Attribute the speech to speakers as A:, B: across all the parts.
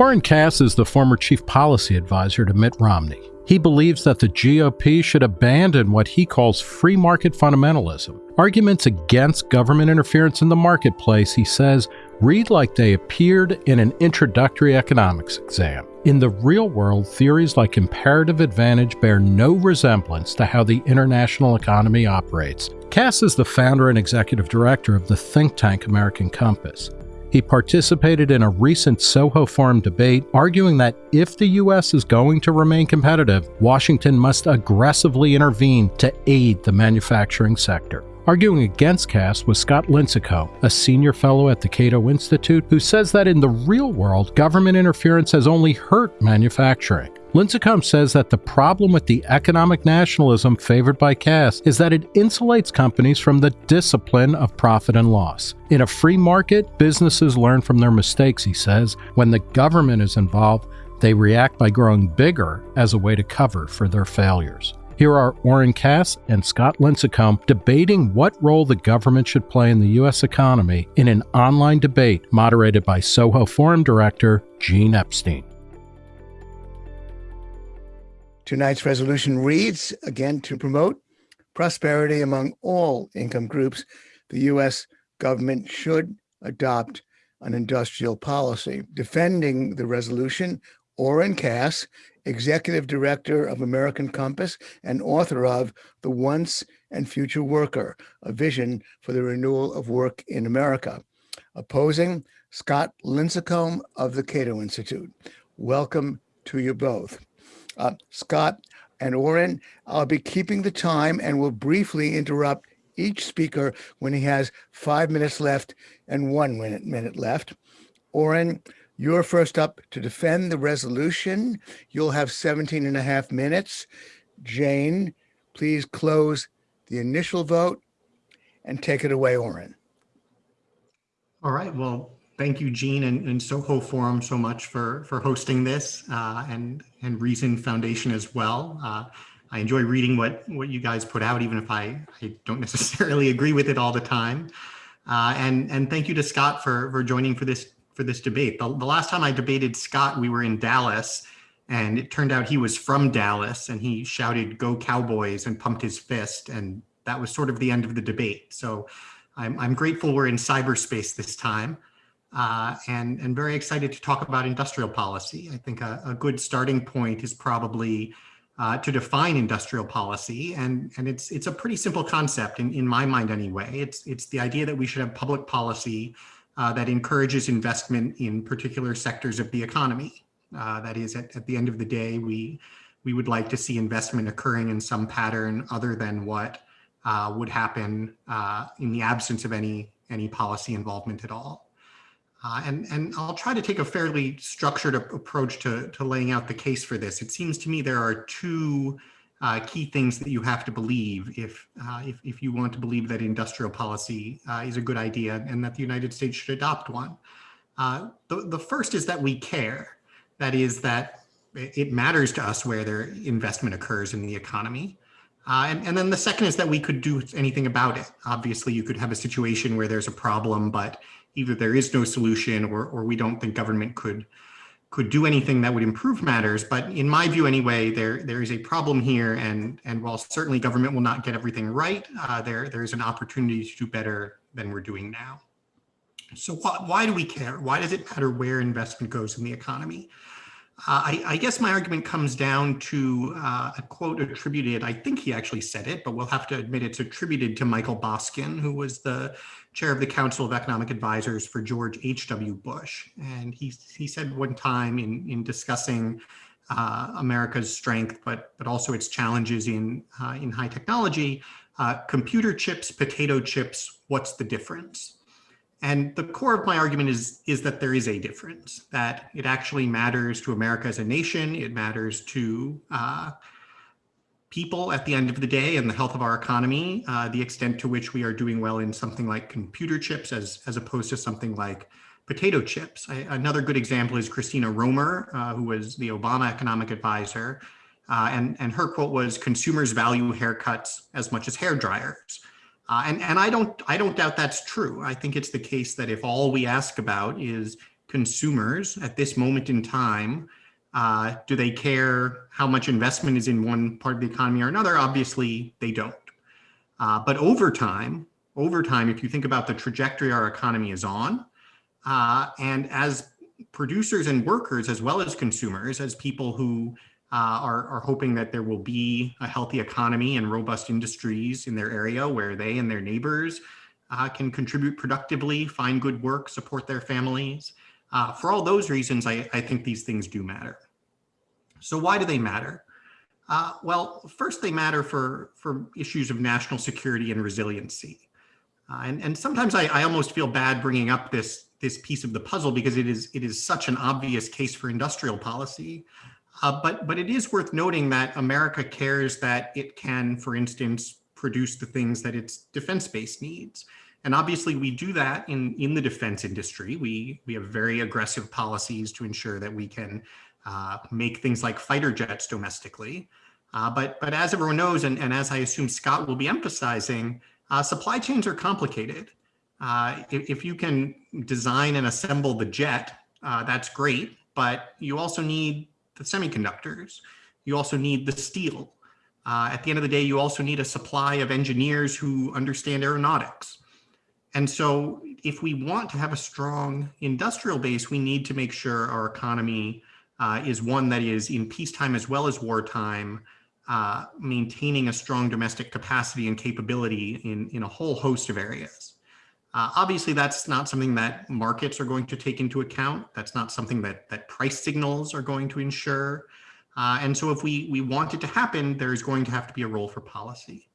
A: Oren Cass is the former chief policy advisor to Mitt Romney. He believes that the GOP should abandon what he calls free market fundamentalism. Arguments against government interference in the marketplace, he says, read like they appeared in an introductory economics exam. In the real world, theories like comparative advantage bear no resemblance to how the international economy operates. Cass is the founder and executive director of the think tank American Compass. He participated in a recent Soho Forum debate, arguing that if the U.S. is going to remain competitive, Washington must aggressively intervene to aid the manufacturing sector. Arguing against Cass was Scott Lincicome, a senior fellow at the Cato Institute, who says that in the real world, government interference has only hurt manufacturing. Lincicome says that the problem with the economic nationalism favored by Cass is that it insulates companies from the discipline of profit and loss. In a free market, businesses learn from their mistakes, he says. When the government is involved, they react by growing bigger as a way to cover for their failures. Here are Oren Cass and Scott Lincicome debating what role the government should play in the U.S. economy in an online debate moderated by Soho Forum Director Gene Epstein.
B: Tonight's resolution reads again to promote prosperity among all income groups, the U.S. government should adopt an industrial policy. Defending the resolution, Oren Cass executive director of American Compass and author of The Once and Future Worker, a vision for the renewal of work in America. Opposing, Scott Lincicome of the Cato Institute. Welcome to you both. Uh, Scott and Oren, I'll be keeping the time and will briefly interrupt each speaker when he has five minutes left and one minute, minute left. Oren, you're first up to defend the resolution. You'll have 17 and a half minutes. Jane, please close the initial vote and take it away, Oren.
C: All right. Well, thank you, Gene and, and Soho Forum so much for, for hosting this uh, and, and Reason Foundation as well. Uh, I enjoy reading what, what you guys put out, even if I, I don't necessarily agree with it all the time. Uh, and, and thank you to Scott for, for joining for this for this debate. The, the last time I debated Scott, we were in Dallas and it turned out he was from Dallas and he shouted, go Cowboys and pumped his fist. And that was sort of the end of the debate. So I'm, I'm grateful we're in cyberspace this time uh, and, and very excited to talk about industrial policy. I think a, a good starting point is probably uh, to define industrial policy. And, and it's, it's a pretty simple concept in, in my mind anyway. It's, it's the idea that we should have public policy uh, that encourages investment in particular sectors of the economy. Uh, that is, at, at the end of the day, we, we would like to see investment occurring in some pattern other than what uh, would happen uh, in the absence of any, any policy involvement at all. Uh, and, and I'll try to take a fairly structured approach to, to laying out the case for this. It seems to me there are two uh, key things that you have to believe if, uh, if, if, you want to believe that industrial policy uh, is a good idea and that the United States should adopt one. Uh, the, the first is that we care. That is that it matters to us where their investment occurs in the economy. Uh, and, and then the second is that we could do anything about it. Obviously, you could have a situation where there's a problem, but either there is no solution or, or we don't think government could could do anything that would improve matters. But in my view, anyway, there there is a problem here, and and while certainly government will not get everything right, uh, there there is an opportunity to do better than we're doing now. So why, why do we care? Why does it matter where investment goes in the economy? Uh, I, I, guess my argument comes down to uh, a quote attributed, I think he actually said it, but we'll have to admit it's attributed to Michael Boskin, who was the chair of the Council of Economic Advisors for George H.W. Bush. And he, he said one time in, in discussing uh, America's strength, but, but also its challenges in, uh, in high technology, uh, computer chips, potato chips, what's the difference? And the core of my argument is, is that there is a difference, that it actually matters to America as a nation. It matters to uh, people at the end of the day and the health of our economy, uh, the extent to which we are doing well in something like computer chips as, as opposed to something like potato chips. I, another good example is Christina Romer, uh, who was the Obama economic advisor. Uh, and, and her quote was, consumers value haircuts as much as hair dryers. Uh, and and I don't I don't doubt that's true. I think it's the case that if all we ask about is consumers at this moment in time, uh, do they care how much investment is in one part of the economy or another? Obviously, they don't. Uh, but over time, over time, if you think about the trajectory our economy is on, uh, and as producers and workers, as well as consumers, as people who uh, are, are hoping that there will be a healthy economy and robust industries in their area where they and their neighbors uh, can contribute productively, find good work, support their families. Uh, for all those reasons, I, I, think these things do matter. So why do they matter? Uh, well, first they matter for, for issues of national security and resiliency. Uh, and, and sometimes I, I almost feel bad bringing up this, this piece of the puzzle because it is, it is such an obvious case for industrial policy. Uh, but, but it is worth noting that America cares that it can, for instance, produce the things that its defense base needs. And obviously we do that in, in the defense industry. We, we have very aggressive policies to ensure that we can uh, make things like fighter jets domestically. Uh, but, but as everyone knows, and, and as I assume Scott will be emphasizing, uh, supply chains are complicated. Uh, if, if, you can design and assemble the jet, uh, that's great, but you also need the semiconductors. You also need the steel. Uh, at the end of the day, you also need a supply of engineers who understand aeronautics. And so if we want to have a strong industrial base, we need to make sure our economy uh, is one that is in peacetime as well as wartime, uh, maintaining a strong domestic capacity and capability in, in a whole host of areas. Uh, obviously, that's not something that markets are going to take into account. That's not something that, that price signals are going to ensure. Uh, and so if we, we want it to happen, there's going to have to be a role for policy.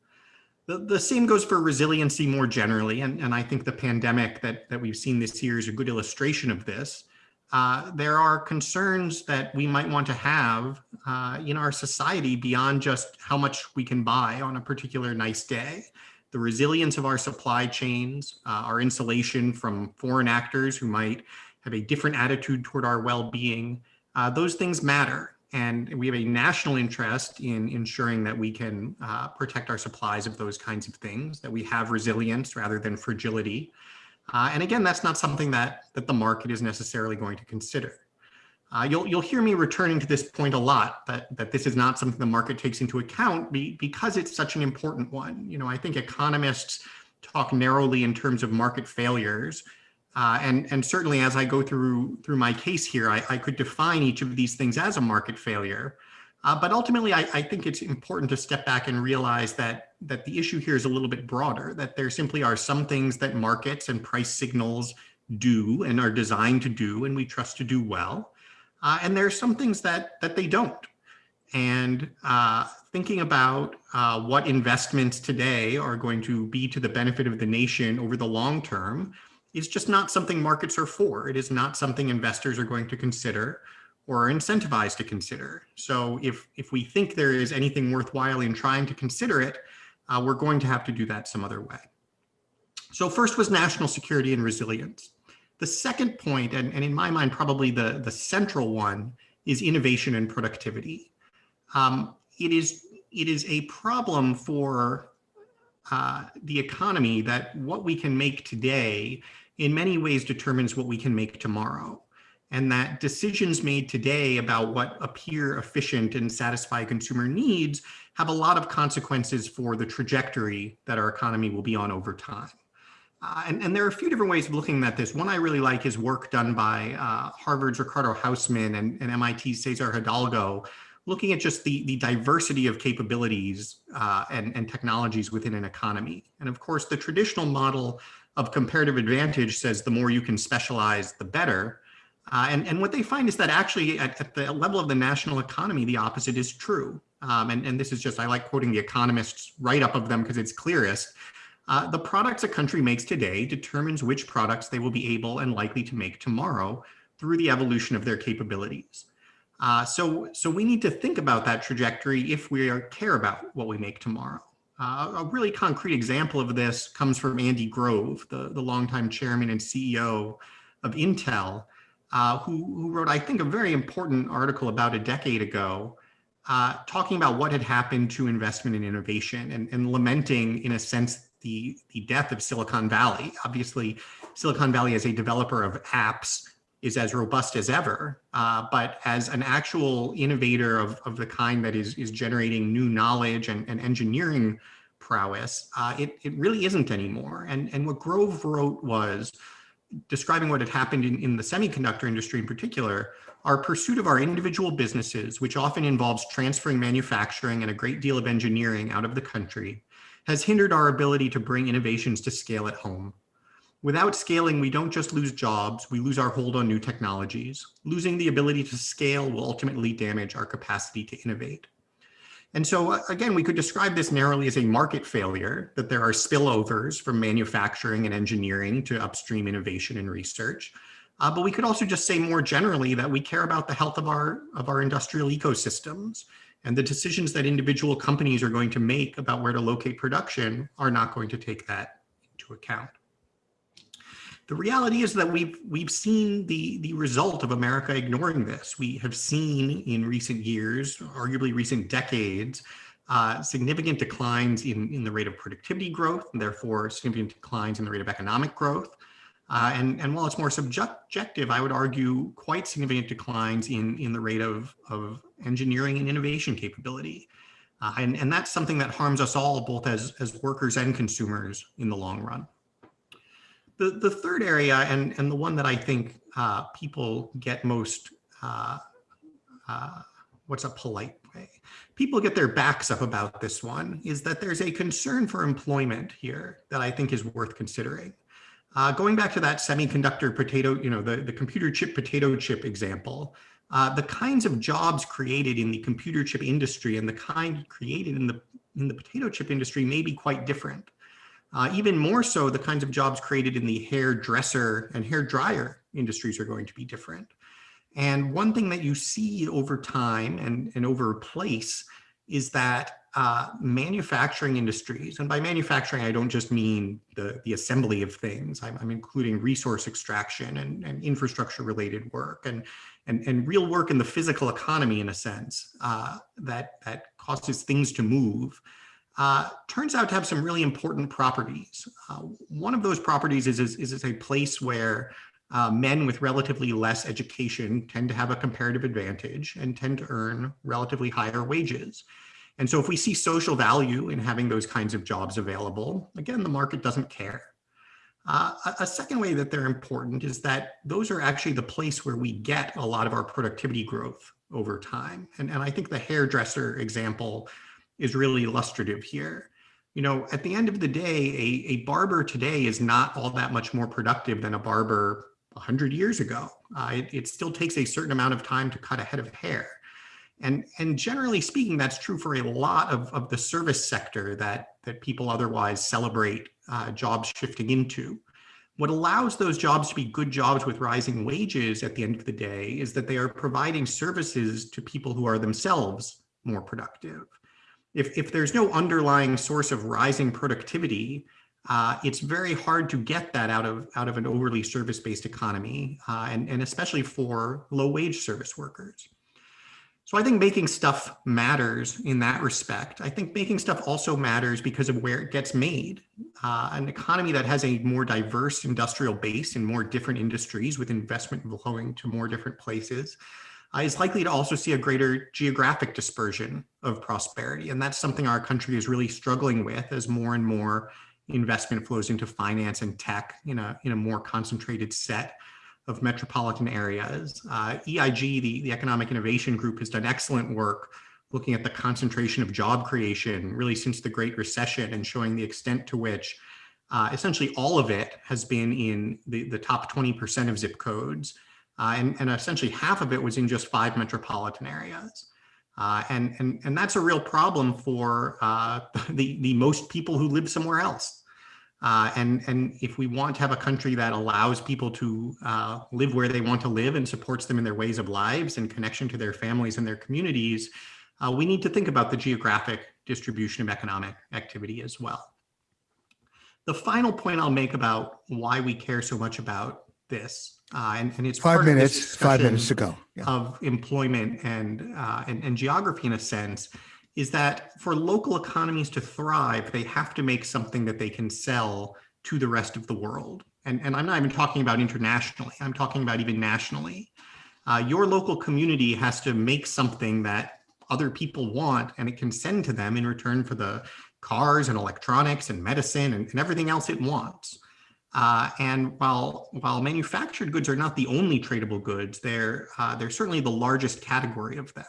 C: The, the same goes for resiliency more generally. And, and I think the pandemic that, that we've seen this year is a good illustration of this. Uh, there are concerns that we might want to have uh, in our society beyond just how much we can buy on a particular nice day the resilience of our supply chains, uh, our insulation from foreign actors who might have a different attitude toward our well-being, uh, those things matter. And we have a national interest in ensuring that we can uh, protect our supplies of those kinds of things, that we have resilience rather than fragility. Uh, and again, that's not something that, that the market is necessarily going to consider. Uh, you'll, you'll hear me returning to this point a lot, that, that this is not something the market takes into account be, because it's such an important one. You know, I think economists talk narrowly in terms of market failures. Uh, and, and certainly as I go through, through my case here, I, I could define each of these things as a market failure. Uh, but ultimately, I, I, think it's important to step back and realize that, that the issue here is a little bit broader, that there simply are some things that markets and price signals do and are designed to do and we trust to do well. Uh, and there are some things that, that they don't. And uh, thinking about uh, what investments today are going to be to the benefit of the nation over the long term is just not something markets are for. It is not something investors are going to consider or are incentivized to consider. So if, if we think there is anything worthwhile in trying to consider it, uh, we're going to have to do that some other way. So first was national security and resilience. The second point, and, and in my mind, probably the, the central one, is innovation and productivity. Um, it is it is a problem for uh, the economy that what we can make today in many ways determines what we can make tomorrow. And that decisions made today about what appear efficient and satisfy consumer needs have a lot of consequences for the trajectory that our economy will be on over time. Uh, and, and, there are a few different ways of looking at this. One I really like is work done by uh, Harvard's Ricardo Hausmann and, and, MIT's Cesar Hidalgo, looking at just the, the diversity of capabilities uh, and, and technologies within an economy. And of course, the traditional model of comparative advantage says the more you can specialize, the better. Uh, and, and what they find is that actually at, at, the level of the national economy, the opposite is true. Um, and, and this is just, I like quoting the economists write up of them because it's clearest. Uh, the products a country makes today determines which products they will be able and likely to make tomorrow through the evolution of their capabilities. Uh, so, so we need to think about that trajectory if we are, care about what we make tomorrow. Uh, a really concrete example of this comes from Andy Grove, the, the longtime chairman and CEO of Intel, uh, who, who, wrote, I think, a very important article about a decade ago, uh, talking about what had happened to investment and innovation and, and lamenting, in a sense, the, the death of Silicon Valley. Obviously, Silicon Valley as a developer of apps, is as robust as ever, uh, but as an actual innovator of, of the kind that is, is generating new knowledge and, and engineering prowess, uh, it, it really isn't anymore. And, and what Grove wrote was, describing what had happened in, in the semiconductor industry in particular, our pursuit of our individual businesses, which often involves transferring manufacturing and a great deal of engineering out of the country, has hindered our ability to bring innovations to scale at home. Without scaling, we don't just lose jobs, we lose our hold on new technologies. Losing the ability to scale will ultimately damage our capacity to innovate. And so uh, again, we could describe this narrowly as a market failure, that there are spillovers from manufacturing and engineering to upstream innovation and research. Uh, but we could also just say more generally that we care about the health of our, of our industrial ecosystems and the decisions that individual companies are going to make about where to locate production are not going to take that into account. The reality is that we've we've seen the the result of America ignoring this. We have seen in recent years, arguably recent decades, uh, significant declines in in the rate of productivity growth, and therefore significant declines in the rate of economic growth. Uh, and, and while it's more subjective, I would argue quite significant declines in, in the rate of, of engineering and innovation capability. Uh, and, and that's something that harms us all, both as, as workers and consumers in the long run. The, the third area, and, and the one that I think uh, people get most, uh, uh, what's a polite way? People get their backs up about this one, is that there's a concern for employment here that I think is worth considering. Uh, going back to that semiconductor potato, you know, the, the computer chip potato chip example, uh, the kinds of jobs created in the computer chip industry and the kind created in the in the potato chip industry may be quite different. Uh, even more so, the kinds of jobs created in the hairdresser and hair dryer industries are going to be different. And one thing that you see over time and, and over place is that uh, manufacturing industries, and by manufacturing, I don't just mean the, the assembly of things, I'm, I'm including resource extraction and, and infrastructure related work and, and, and real work in the physical economy in a sense uh, that, that causes things to move uh, turns out to have some really important properties. Uh, one of those properties is, is, is a place where uh, men with relatively less education tend to have a comparative advantage and tend to earn relatively higher wages. And so if we see social value in having those kinds of jobs available, again, the market doesn't care. Uh, a, second way that they're important is that those are actually the place where we get a lot of our productivity growth over time. And, and I think the hairdresser example is really illustrative here. You know, at the end of the day, a, a barber today is not all that much more productive than a barber 100 years ago. Uh, it, it still takes a certain amount of time to cut a head of hair. And, and generally speaking, that's true for a lot of, of the service sector that, that people otherwise celebrate uh, jobs shifting into. What allows those jobs to be good jobs with rising wages at the end of the day is that they are providing services to people who are themselves more productive if, if there's no underlying source of rising productivity, uh, it's very hard to get that out of out of an overly service-based economy, uh, and, and especially for low-wage service workers. So I think making stuff matters in that respect. I think making stuff also matters because of where it gets made. Uh, an economy that has a more diverse industrial base and more different industries with investment flowing to more different places uh, is likely to also see a greater geographic dispersion of prosperity. And that's something our country is really struggling with as more and more investment flows into finance and tech in a, in a more concentrated set of metropolitan areas. Uh, EIG, the, the Economic Innovation Group, has done excellent work looking at the concentration of job creation really since the Great Recession and showing the extent to which uh, essentially all of it has been in the, the top 20% of zip codes uh, and, and essentially half of it was in just five metropolitan areas. Uh, and, and, and that's a real problem for uh, the, the most people who live somewhere else. Uh, and, and if we want to have a country that allows people to uh, live where they want to live and supports them in their ways of lives and connection to their families and their communities, uh, we need to think about the geographic distribution of economic activity as well. The final point I'll make about why we care so much about this uh, and, and it's
B: five minutes, five minutes to go.
C: Yeah. Of employment and, uh, and, and geography in a sense, is that for local economies to thrive, they have to make something that they can sell to the rest of the world. and, and I'm not even talking about internationally, I'm talking about even nationally. Uh, your local community has to make something that other people want and it can send to them in return for the cars and electronics and medicine and, and everything else it wants. Uh, and while while manufactured goods are not the only tradable goods, they're uh, they're certainly the largest category of them.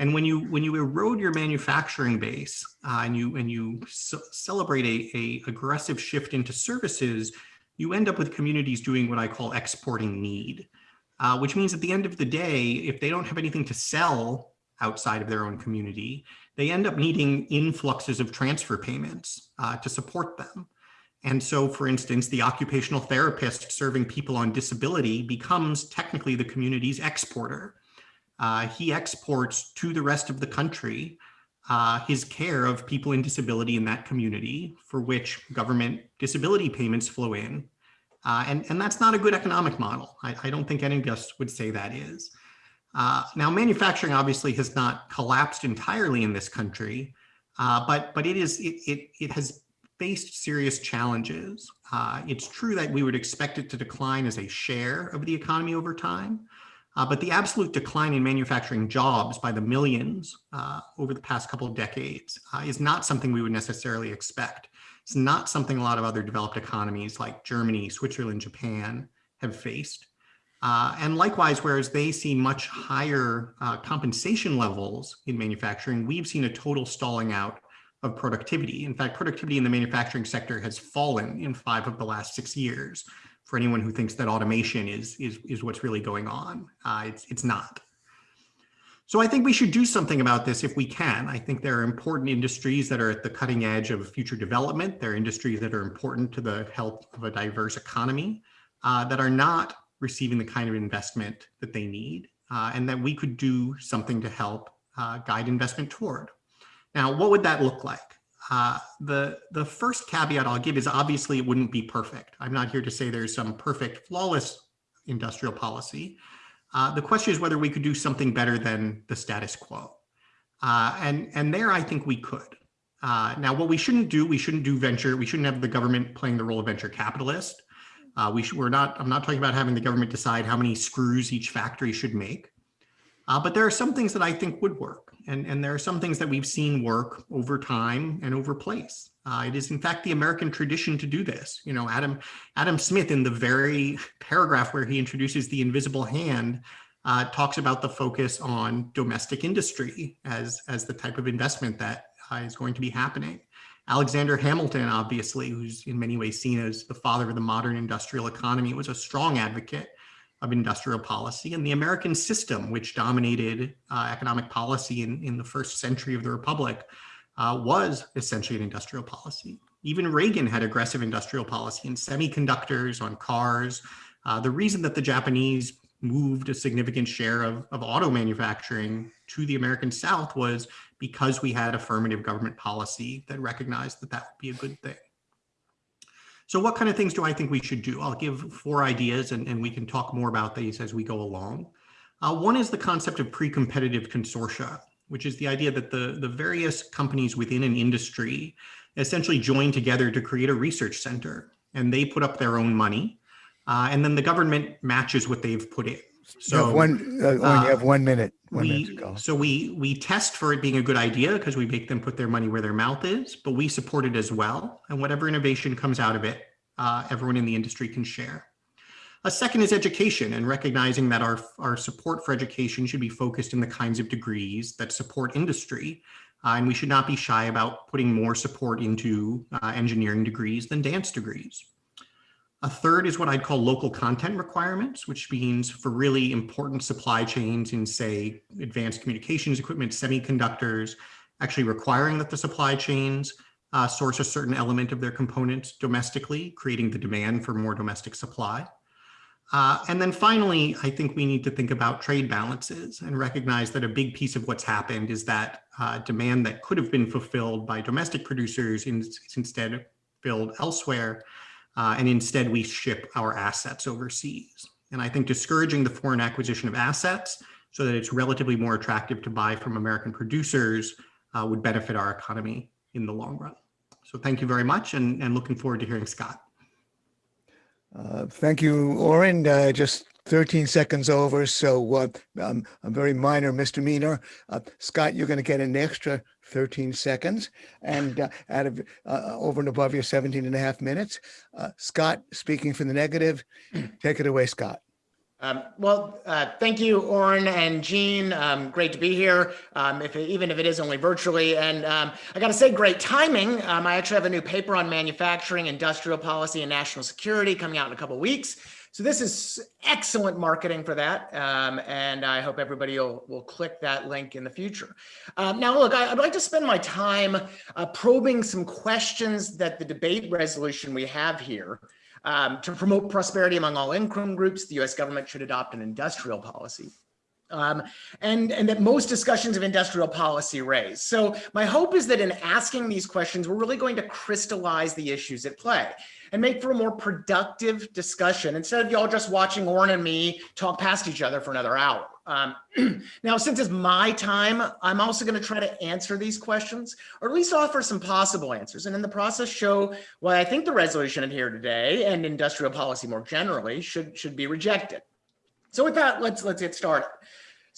C: And when you when you erode your manufacturing base uh, and you and you celebrate a, a aggressive shift into services, you end up with communities doing what I call exporting need, uh, which means at the end of the day, if they don't have anything to sell outside of their own community, they end up needing influxes of transfer payments uh, to support them. And so, for instance, the occupational therapist serving people on disability becomes technically the community's exporter. Uh, he exports to the rest of the country uh, his care of people in disability in that community for which government disability payments flow in. Uh, and, and that's not a good economic model. I, I don't think any of us would say that is. Uh, now, manufacturing obviously has not collapsed entirely in this country, uh, but but it is it, it, it has faced serious challenges. Uh, it's true that we would expect it to decline as a share of the economy over time, uh, but the absolute decline in manufacturing jobs by the millions uh, over the past couple of decades uh, is not something we would necessarily expect. It's not something a lot of other developed economies like Germany, Switzerland, Japan have faced. Uh, and likewise, whereas they see much higher uh, compensation levels in manufacturing, we've seen a total stalling out of productivity. In fact, productivity in the manufacturing sector has fallen in five of the last six years. For anyone who thinks that automation is, is, is what's really going on, uh, it's, it's not. So I think we should do something about this if we can. I think there are important industries that are at the cutting edge of future development. There are industries that are important to the health of a diverse economy uh, that are not receiving the kind of investment that they need uh, and that we could do something to help uh, guide investment toward. Now, what would that look like? Uh, the, the first caveat I'll give is obviously it wouldn't be perfect. I'm not here to say there's some perfect, flawless industrial policy. Uh, the question is whether we could do something better than the status quo. Uh, and, and there I think we could. Uh, now, what we shouldn't do, we shouldn't do venture, we shouldn't have the government playing the role of venture capitalist. Uh, we should, we're not, I'm not talking about having the government decide how many screws each factory should make. Uh, but there are some things that I think would work. And, and there are some things that we've seen work over time and over place. Uh, it is in fact the American tradition to do this. You know, Adam, Adam Smith in the very paragraph where he introduces the invisible hand uh, talks about the focus on domestic industry as, as the type of investment that uh, is going to be happening. Alexander Hamilton, obviously, who's in many ways seen as the father of the modern industrial economy, was a strong advocate of industrial policy. And the American system, which dominated uh, economic policy in, in the first century of the Republic, uh, was essentially an industrial policy. Even Reagan had aggressive industrial policy in semiconductors, on cars. Uh, the reason that the Japanese moved a significant share of, of auto manufacturing to the American South was because we had affirmative government policy that recognized that that would be a good thing. So what kind of things do I think we should do? I'll give four ideas and, and we can talk more about these as we go along. Uh, one is the concept of pre-competitive consortia, which is the idea that the, the various companies within an industry essentially join together to create a research center and they put up their own money uh, and then the government matches what they've put in.
B: So you have one, uh, uh, have one minute. One
C: we,
B: minute to go.
C: So we we test for it being a good idea because we make them put their money where their mouth is, but we support it as well. And whatever innovation comes out of it, uh, everyone in the industry can share. A second is education and recognizing that our, our support for education should be focused in the kinds of degrees that support industry. Uh, and we should not be shy about putting more support into uh, engineering degrees than dance degrees. A third is what I'd call local content requirements, which means for really important supply chains in say advanced communications equipment, semiconductors, actually requiring that the supply chains uh, source a certain element of their components domestically, creating the demand for more domestic supply. Uh, and then finally, I think we need to think about trade balances and recognize that a big piece of what's happened is that uh, demand that could have been fulfilled by domestic producers is instead filled elsewhere uh, and instead we ship our assets overseas. And I think discouraging the foreign acquisition of assets so that it's relatively more attractive to buy from American producers uh, would benefit our economy in the long run. So thank you very much and, and looking forward to hearing Scott.
B: Uh, thank you, Oren. Uh, just 13 seconds over, so uh, um, a very minor misdemeanor. Uh, Scott, you're going to get an extra 13 seconds and uh, out of uh, over and above your 17 and a half minutes. Uh, Scott, speaking for the negative, take it away, Scott.
D: Um, well, uh, thank you, Oren and Gene. Um, great to be here, um, if it, even if it is only virtually. And um, I got to say, great timing. Um, I actually have a new paper on manufacturing, industrial policy, and national security coming out in a couple of weeks. So this is excellent marketing for that. Um, and I hope everybody will, will click that link in the future. now, look, I, would like to spend my time uh, probing some questions that the debate resolution we have here um, to promote prosperity among all income groups, the US government should adopt an industrial policy. Um, and, and that most discussions of industrial policy raise. So my hope is that in asking these questions, we're really going to crystallize the issues at play and make for a more productive discussion instead of y'all just watching Oren and me talk past each other for another hour. Um, now, since it's my time, I'm also going to try to answer these questions, or at least offer some possible answers, and in the process show why I think the resolution in here today and industrial policy more generally should should be rejected. So with that, let's let's get started.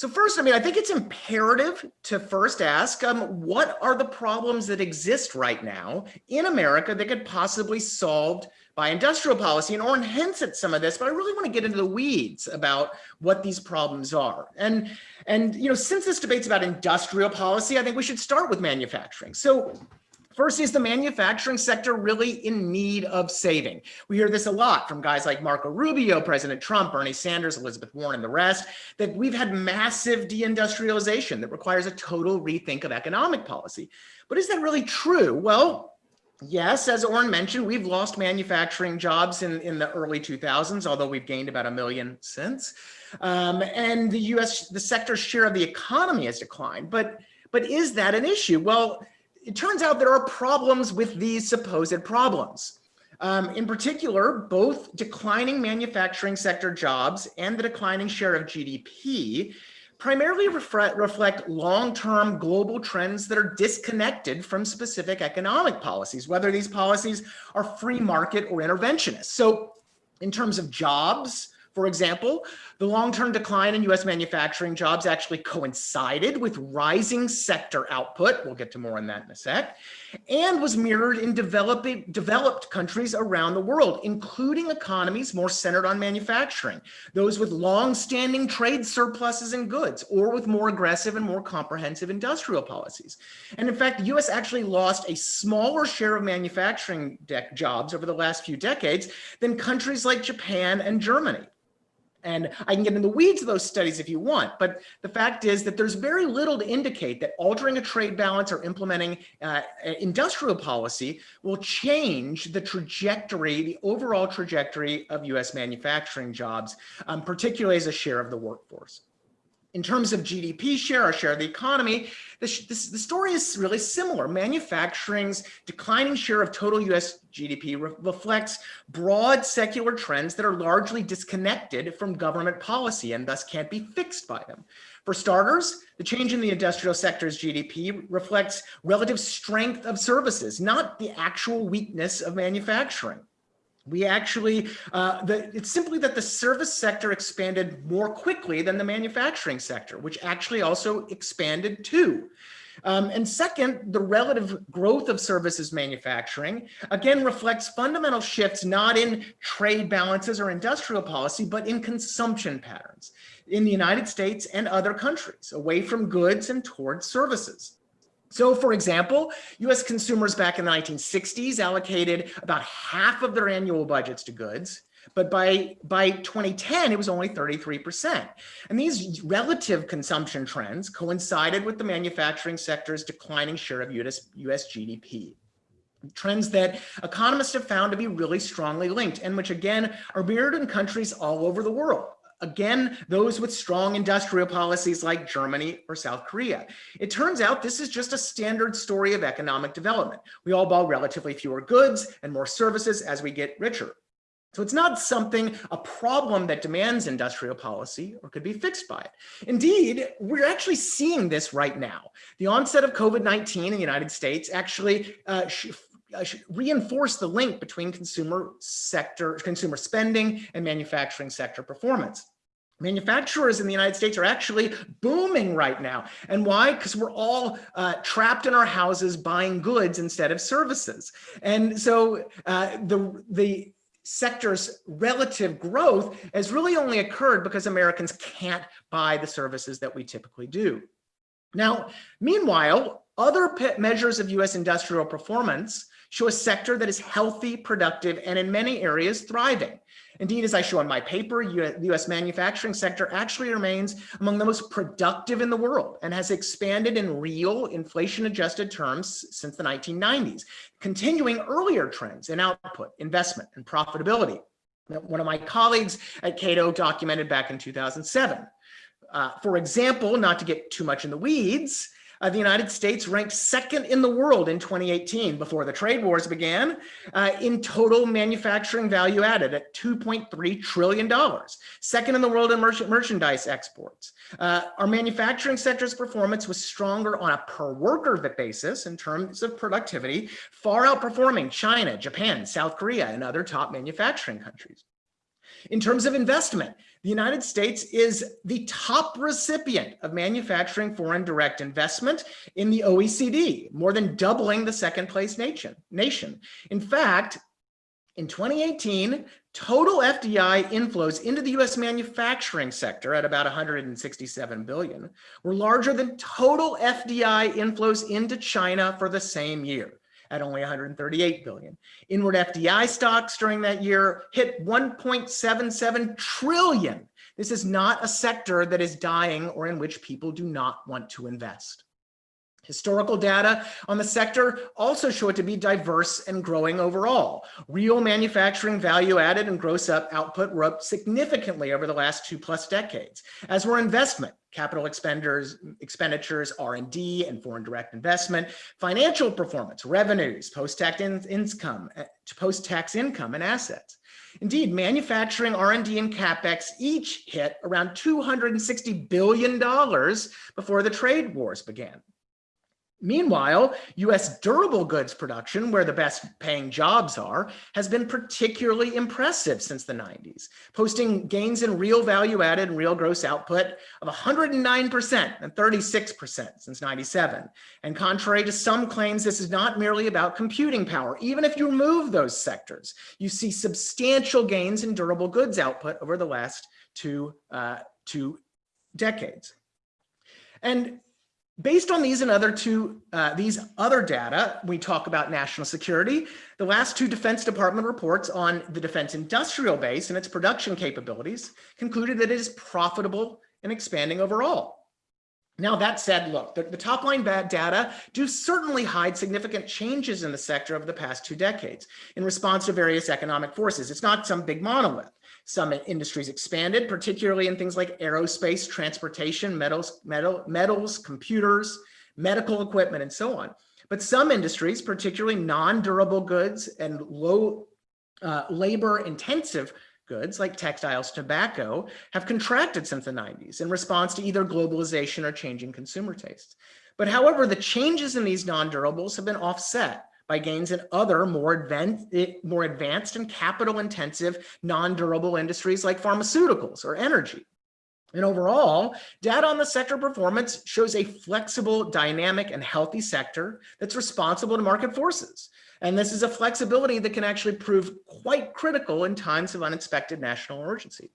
D: So first, I mean, I think it's imperative to first ask, um, what are the problems that exist right now in America that could possibly solved by industrial policy? And Oren hints at some of this, but I really want to get into the weeds about what these problems are. And, and you know, since this debate's about industrial policy, I think we should start with manufacturing. So First, is the manufacturing sector really in need of saving? We hear this a lot from guys like Marco Rubio, President Trump, Bernie Sanders, Elizabeth Warren, and the rest, that we've had massive deindustrialization that requires a total rethink of economic policy. But is that really true? Well, yes, as Oren mentioned, we've lost manufacturing jobs in, in the early 2000s, although we've gained about a million since. Um, and the US, the sector's share of the economy has declined. But, but is that an issue? Well, it turns out there are problems with these supposed problems. Um, in particular, both declining manufacturing sector jobs and the declining share of GDP primarily reflect, long-term global trends that are disconnected from specific economic policies, whether these policies are free market or interventionist. So in terms of jobs, for example, the long-term decline in US manufacturing jobs actually coincided with rising sector output, we'll get to more on that in a sec, and was mirrored in developing, developed countries around the world, including economies more centered on manufacturing, those with long-standing trade surpluses in goods, or with more aggressive and more comprehensive industrial policies. And in fact, the US actually lost a smaller share of manufacturing jobs over the last few decades than countries like Japan and Germany. And I can get in the weeds of those studies if you want, but the fact is that there's very little to indicate that altering a trade balance or implementing uh, industrial policy will change the trajectory, the overall trajectory of US manufacturing jobs, um, particularly as a share of the workforce. In terms of GDP share or share of the economy, the, the, story is really similar. Manufacturing's declining share of total US GDP re reflects broad secular trends that are largely disconnected from government policy and thus can't be fixed by them. For starters, the change in the industrial sector's GDP reflects relative strength of services, not the actual weakness of manufacturing. We actually, uh, the, it's simply that the service sector expanded more quickly than the manufacturing sector, which actually also expanded too. Um, and second, the relative growth of services manufacturing, again, reflects fundamental shifts not in trade balances or industrial policy, but in consumption patterns in the United States and other countries, away from goods and towards services. So for example, US consumers back in the 1960s allocated about half of their annual budgets to goods, but by, by 2010, it was only 33%. And these relative consumption trends coincided with the manufacturing sector's declining share of US, US GDP trends that economists have found to be really strongly linked and which again are mirrored in countries all over the world. Again, those with strong industrial policies like Germany or South Korea. It turns out this is just a standard story of economic development. We all buy relatively fewer goods and more services as we get richer. So it's not something, a problem that demands industrial policy or could be fixed by it. Indeed, we're actually seeing this right now. The onset of COVID-19 in the United States actually uh, uh, the link between consumer sector, consumer spending and manufacturing sector performance. Manufacturers in the United States are actually booming right now. And why? Because we're all uh, trapped in our houses buying goods instead of services. And so uh, the, the sector's relative growth has really only occurred because Americans can't buy the services that we typically do. Now, meanwhile, other measures of US industrial performance show a sector that is healthy, productive, and in many areas thriving. Indeed, as I show in my paper, the US manufacturing sector actually remains among the most productive in the world and has expanded in real inflation adjusted terms since the 1990s, continuing earlier trends in output, investment, and profitability. One of my colleagues at Cato documented back in 2007. Uh, for example, not to get too much in the weeds, uh, the United States ranked second in the world in 2018 before the trade wars began uh, in total manufacturing value added at $2.3 trillion. Second in the world in merchandise exports. Uh, our manufacturing sector's performance was stronger on a per worker basis in terms of productivity, far outperforming China, Japan, South Korea, and other top manufacturing countries. In terms of investment, the United States is the top recipient of manufacturing foreign direct investment in the OECD, more than doubling the second place nation. nation. In fact, in 2018, total FDI inflows into the US manufacturing sector at about 167 billion were larger than total FDI inflows into China for the same year at only 138 billion. Inward FDI stocks during that year hit 1.77 trillion. This is not a sector that is dying or in which people do not want to invest. Historical data on the sector also show it to be diverse and growing overall. Real manufacturing value added and gross up output were up significantly over the last two plus decades, as were investment, capital expenditures, expenditures, R&D and foreign direct investment, financial performance, revenues, post-tax in income, eh, post-tax income and assets. Indeed, manufacturing, R&D, and CapEx each hit around $260 billion before the trade wars began. Meanwhile, US durable goods production, where the best paying jobs are, has been particularly impressive since the 90s, posting gains in real value added and real gross output of 109% and 36% since 97. And contrary to some claims, this is not merely about computing power. Even if you remove those sectors, you see substantial gains in durable goods output over the last two, uh, two decades. And Based on these and other two, uh, these other data, we talk about national security. The last two Defense Department reports on the defense industrial base and its production capabilities concluded that it is profitable and expanding overall. Now that said, look, the, the top line bad data do certainly hide significant changes in the sector over the past two decades in response to various economic forces. It's not some big monolith. Some industries expanded, particularly in things like aerospace, transportation, metals, metal, metals, computers, medical equipment, and so on. But some industries, particularly non-durable goods and low uh, labor intensive goods like textiles, tobacco, have contracted since the 90s in response to either globalization or changing consumer tastes. But however, the changes in these non-durables have been offset by gains in other more advanced, eh, more advanced and capital intensive non-durable industries like pharmaceuticals or energy. And overall, data on the sector performance shows a flexible, dynamic, and healthy sector that's responsible to market forces. And this is a flexibility that can actually prove quite critical in times of unexpected national emergency.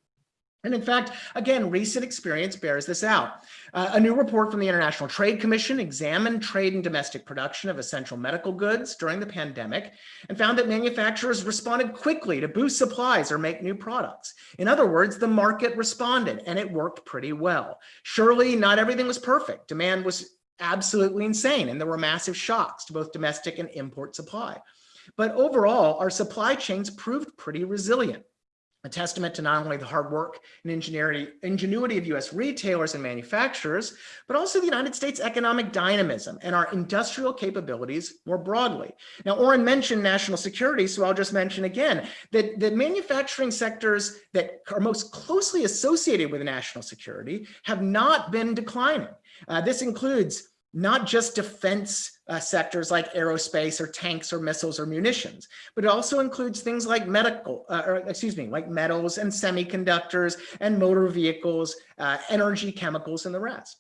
D: And in fact, again, recent experience bears this out. Uh, a new report from the International Trade Commission examined trade and domestic production of essential medical goods during the pandemic and found that manufacturers responded quickly to boost supplies or make new products. In other words, the market responded and it worked pretty well. Surely not everything was perfect. Demand was absolutely insane and there were massive shocks to both domestic and import supply. But overall, our supply chains proved pretty resilient a testament to not only the hard work and ingenuity of US retailers and manufacturers, but also the United States economic dynamism and our industrial capabilities more broadly. Now, Oren mentioned national security, so I'll just mention again that the manufacturing sectors that are most closely associated with national security have not been declining. Uh, this includes not just defense uh, sectors like aerospace or tanks or missiles or munitions, but it also includes things like medical, uh, or excuse me, like metals and semiconductors and motor vehicles, uh, energy, chemicals, and the rest.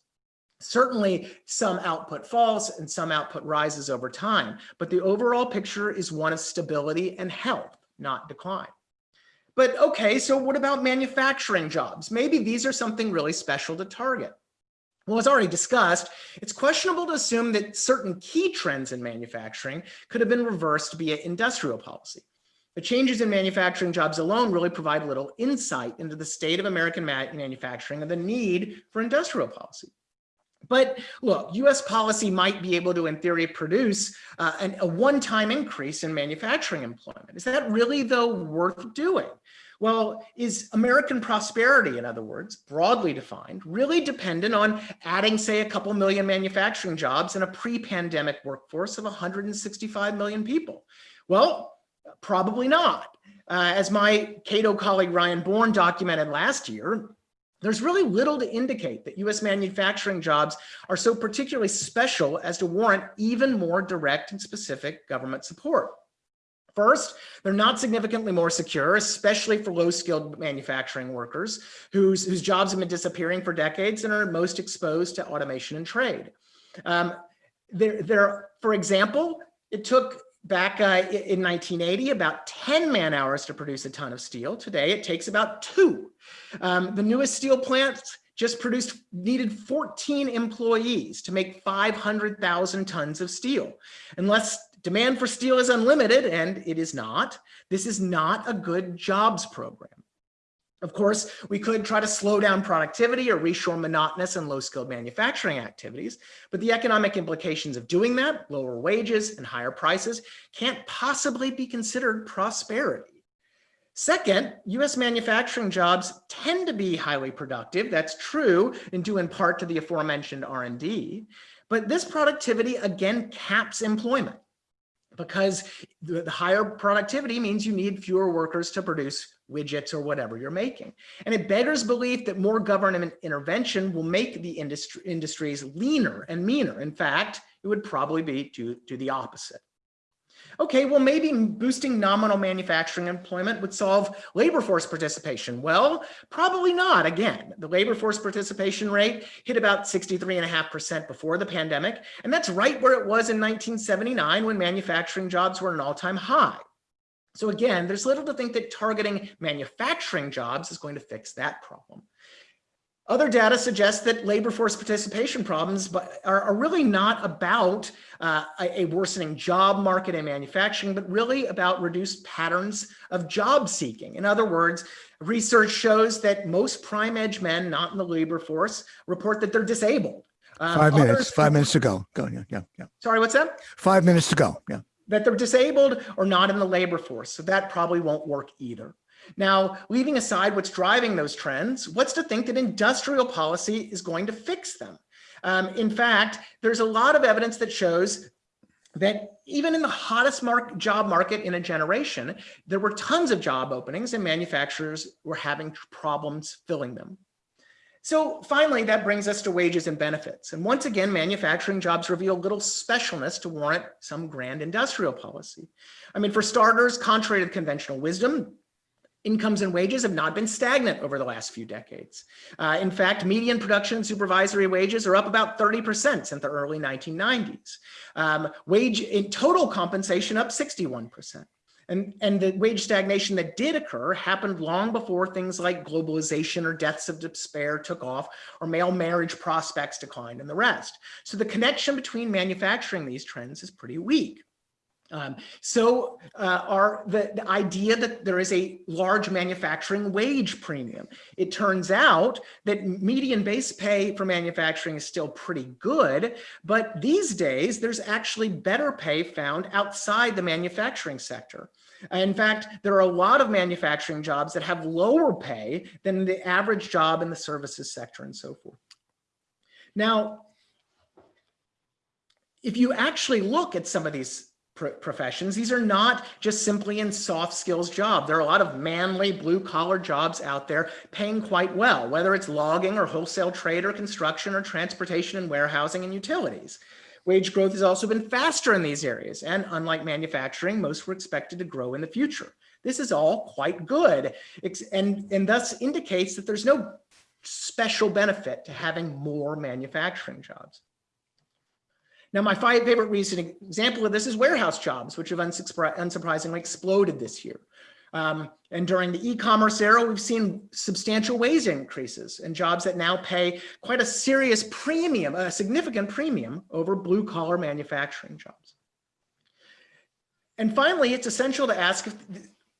D: Certainly some output falls and some output rises over time, but the overall picture is one of stability and health, not decline. But okay, so what about manufacturing jobs? Maybe these are something really special to target. Well, as already discussed, it's questionable to assume that certain key trends in manufacturing could have been reversed via industrial policy. The changes in manufacturing jobs alone really provide little insight into the state of American manufacturing and the need for industrial policy. But look, US policy might be able to, in theory, produce uh, an, a one-time increase in manufacturing employment. Is that really, though, worth doing? Well, is American prosperity, in other words, broadly defined, really dependent on adding, say, a couple million manufacturing jobs in a pre-pandemic workforce of 165 million people? Well, probably not. Uh, as my Cato colleague Ryan Bourne documented last year, there's really little to indicate that US manufacturing jobs are so particularly special as to warrant even more direct and specific government support. First, they're not significantly more secure, especially for low-skilled manufacturing workers whose, whose jobs have been disappearing for decades and are most exposed to automation and trade. Um, there, there, for example, it took back uh, in 1980 about 10 man hours to produce a ton of steel. Today, it takes about two. Um, the newest steel plants just produced needed 14 employees to make 500,000 tons of steel. Unless demand for steel is unlimited, and it is not, this is not a good jobs program. Of course, we could try to slow down productivity or reshore monotonous and low-skilled manufacturing activities, but the economic implications of doing that, lower wages and higher prices, can't possibly be considered prosperity. Second, US manufacturing jobs tend to be highly productive. That's true and due in part to the aforementioned R&D, but this productivity again caps employment because the higher productivity means you need fewer workers to produce widgets or whatever you're making. And it beggars belief that more government intervention will make the industry, industries leaner and meaner. In fact, it would probably be to, to the opposite. Okay, well, maybe boosting nominal manufacturing employment would solve labor force participation. Well, probably not. Again, the labor force participation rate hit about 63.5% before the pandemic, and that's right where it was in 1979 when manufacturing jobs were an all-time high. So again, there's little to think that targeting manufacturing jobs is going to fix that problem. Other data suggests that labor force participation problems are, are really not about uh, a, a, worsening job market in manufacturing, but really about reduced patterns of job seeking. In other words, research shows that most prime edge men not in the labor force report that they're disabled.
B: Um, five minutes, five minutes to go. Go, yeah, yeah, yeah.
D: Sorry, what's that?
B: Five minutes to go, yeah
D: that they're disabled or not in the labor force. So that probably won't work either. Now, leaving aside what's driving those trends, what's to think that industrial policy is going to fix them? Um, in fact, there's a lot of evidence that shows that even in the hottest mark, job market in a generation, there were tons of job openings and manufacturers were having problems filling them. So finally, that brings us to wages and benefits. And once again, manufacturing jobs reveal little specialness to warrant some grand industrial policy. I mean, for starters, contrary to conventional wisdom, incomes and wages have not been stagnant over the last few decades. Uh, in fact, median production supervisory wages are up about 30% since the early 1990s. Um, wage in total compensation up 61%. And, and the wage stagnation that did occur happened long before things like globalization or deaths of despair took off or male marriage prospects declined and the rest. So the connection between manufacturing these trends is pretty weak. Um, so uh, the, the idea that there is a large manufacturing wage premium. It turns out that median base pay for manufacturing is still pretty good, but these days there's actually better pay found outside the manufacturing sector. In fact, there are a lot of manufacturing jobs that have lower pay than the average job in the services sector and so forth. Now, if you actually look at some of these professions. These are not just simply in soft skills jobs. There are a lot of manly blue collar jobs out there paying quite well, whether it's logging or wholesale trade or construction or transportation and warehousing and utilities. Wage growth has also been faster in these areas. And unlike manufacturing, most were expected to grow in the future. This is all quite good and, and thus indicates that there's no special benefit to having more manufacturing jobs. Now, my favorite recent example of this is warehouse jobs, which have unsurprisingly exploded this year. Um, and during the e-commerce era, we've seen substantial wage increases and jobs that now pay quite a serious premium, a significant premium over blue collar manufacturing jobs. And finally, it's essential to ask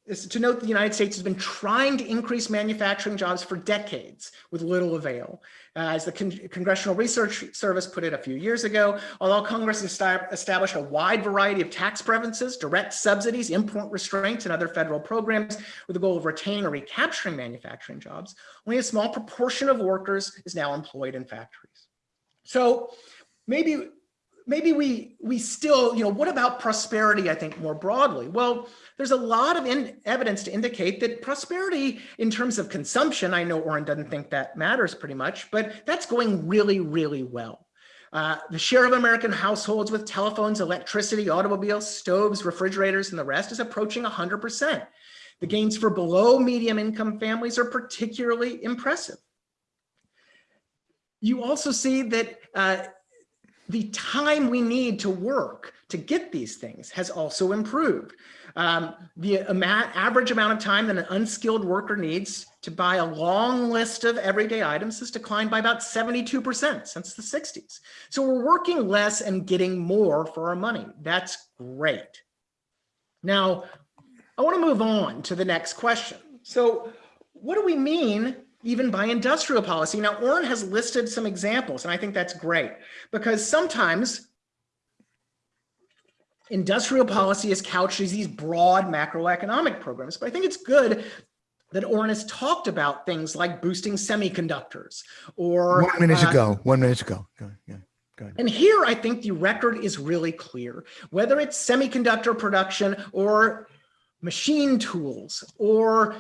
D: if to note the United States has been trying to increase manufacturing jobs for decades with little avail. Uh, as the Con Congressional Research Service put it a few years ago, although Congress established a wide variety of tax preferences, direct subsidies, import restraints, and other federal programs with the goal of retaining or recapturing manufacturing jobs, only a small proportion of workers is now employed in factories. So maybe maybe we we still, you know, what about prosperity, I think, more broadly? Well, there's a lot of evidence to indicate that prosperity in terms of consumption, I know Oren doesn't think that matters pretty much, but that's going really, really well. Uh, the share of American households with telephones, electricity, automobiles, stoves, refrigerators, and the rest is approaching 100%. The gains for below medium income families are particularly impressive. You also see that uh, the time we need to work to get these things has also improved. Um, the amount, average amount of time that an unskilled worker needs to buy a long list of everyday items has declined by about 72% since the 60s. So we're working less and getting more for our money. That's great. Now, I want to move on to the next question. So what do we mean even by industrial policy. Now, Oren has listed some examples, and I think that's great because sometimes industrial policy is couched as these broad macroeconomic programs, but I think it's good that Oren has talked about things like boosting semiconductors or-
B: One minute uh, ago, one minute ago, yeah.
D: And here I think the record is really clear, whether it's semiconductor production or machine tools or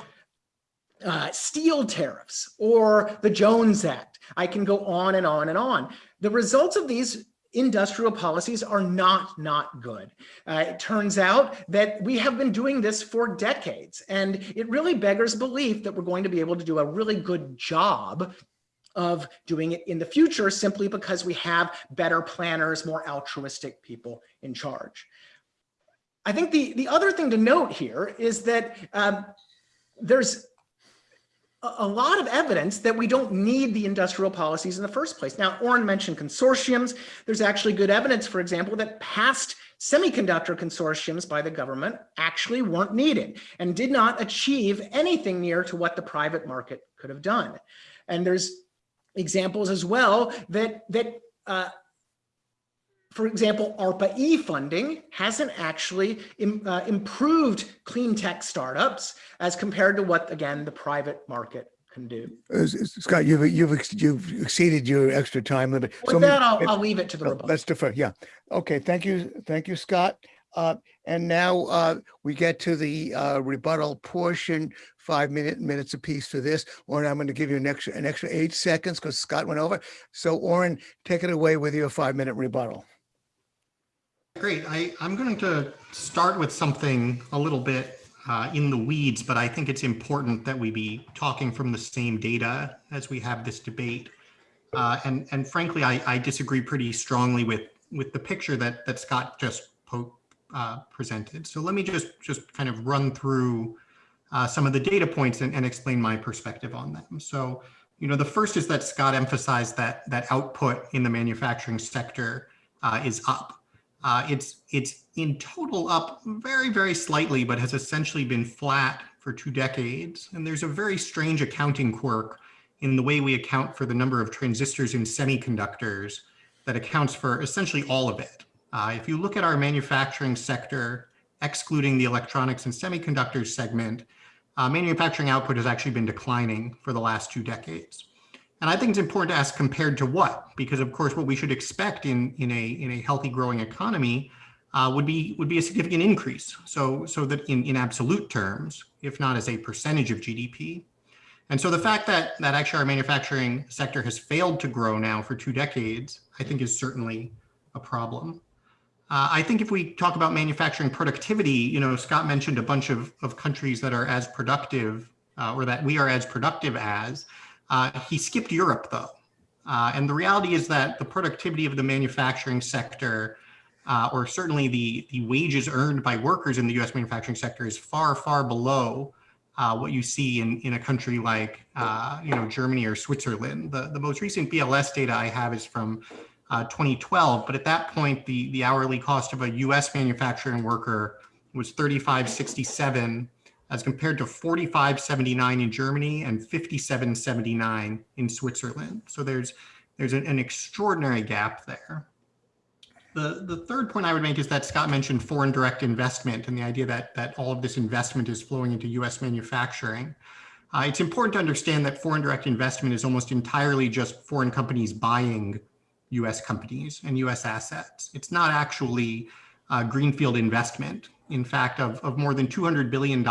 D: uh, steel tariffs or the Jones Act. I can go on and on and on. The results of these industrial policies are not not good. Uh, it turns out that we have been doing this for decades, and it really beggars belief that we're going to be able to do a really good job of doing it in the future simply because we have better planners, more altruistic people in charge. I think the, the other thing to note here is that um, there's a lot of evidence that we don't need the industrial policies in the first place. Now, Oren mentioned consortiums. There's actually good evidence, for example, that past semiconductor consortiums by the government actually weren't needed and did not achieve anything near to what the private market could have done. And there's examples as well that, that uh, for example, ARPA-E funding hasn't actually Im, uh, improved clean tech startups as compared to what, again, the private market can do.
B: Uh, Scott, you've, you've, you've exceeded your extra time limit.
D: With so that, I'll, I'll leave it to the rebuttal.
B: Let's defer, yeah. Okay, thank you, thank you, Scott. Uh, and now uh, we get to the uh, rebuttal portion, five minute minutes apiece for this. Oren, I'm going to give you an extra an extra eight seconds because Scott went over. So Oren, take it away with your five minute rebuttal.
C: Great. I, I'm going to start with something a little bit uh, in the weeds, but I think it's important that we be talking from the same data as we have this debate. Uh, and, and frankly, I, I disagree pretty strongly with, with the picture that, that Scott just uh, presented. So let me just, just kind of run through uh, some of the data points and, and explain my perspective on them. So, you know, the first is that Scott emphasized that, that output in the manufacturing sector uh, is up. Uh, it's it's in total up very, very slightly, but has essentially been flat for two decades. And there's a very strange accounting quirk in the way we account for the number of transistors in semiconductors that accounts for essentially all of it. Uh, if you look at our manufacturing sector, excluding the electronics and semiconductors segment, uh, manufacturing output has actually been declining for the last two decades. And I think it's important to ask compared to what, because of course, what we should expect in, in, a, in a healthy growing economy uh, would be would be a significant increase. So so that in, in absolute terms, if not as a percentage of GDP. And so the fact that that actually our manufacturing sector has failed to grow now for two decades, I think is certainly a problem. Uh, I think if we talk about manufacturing productivity, you know, Scott mentioned a bunch of, of countries that are as productive uh, or that we are as productive as. Uh, he skipped Europe though. Uh, and the reality is that the productivity of the manufacturing sector uh, or certainly the, the wages earned by workers in the US manufacturing sector is far, far below uh, what you see in, in a country like, uh, you know, Germany or Switzerland. The, the most recent BLS data I have is from uh, 2012, but at that point, the, the hourly cost of a US manufacturing worker was 35.67 as compared to 45.79 in Germany and 57.79 in Switzerland. So there's, there's an, an extraordinary gap there. The, the third point I would make is that Scott mentioned foreign direct investment and the idea that, that all of this investment is flowing into US manufacturing. Uh, it's important to understand that foreign direct investment is almost entirely just foreign companies buying US companies and US assets. It's not actually uh, greenfield investment. In fact, of, of more than $200 billion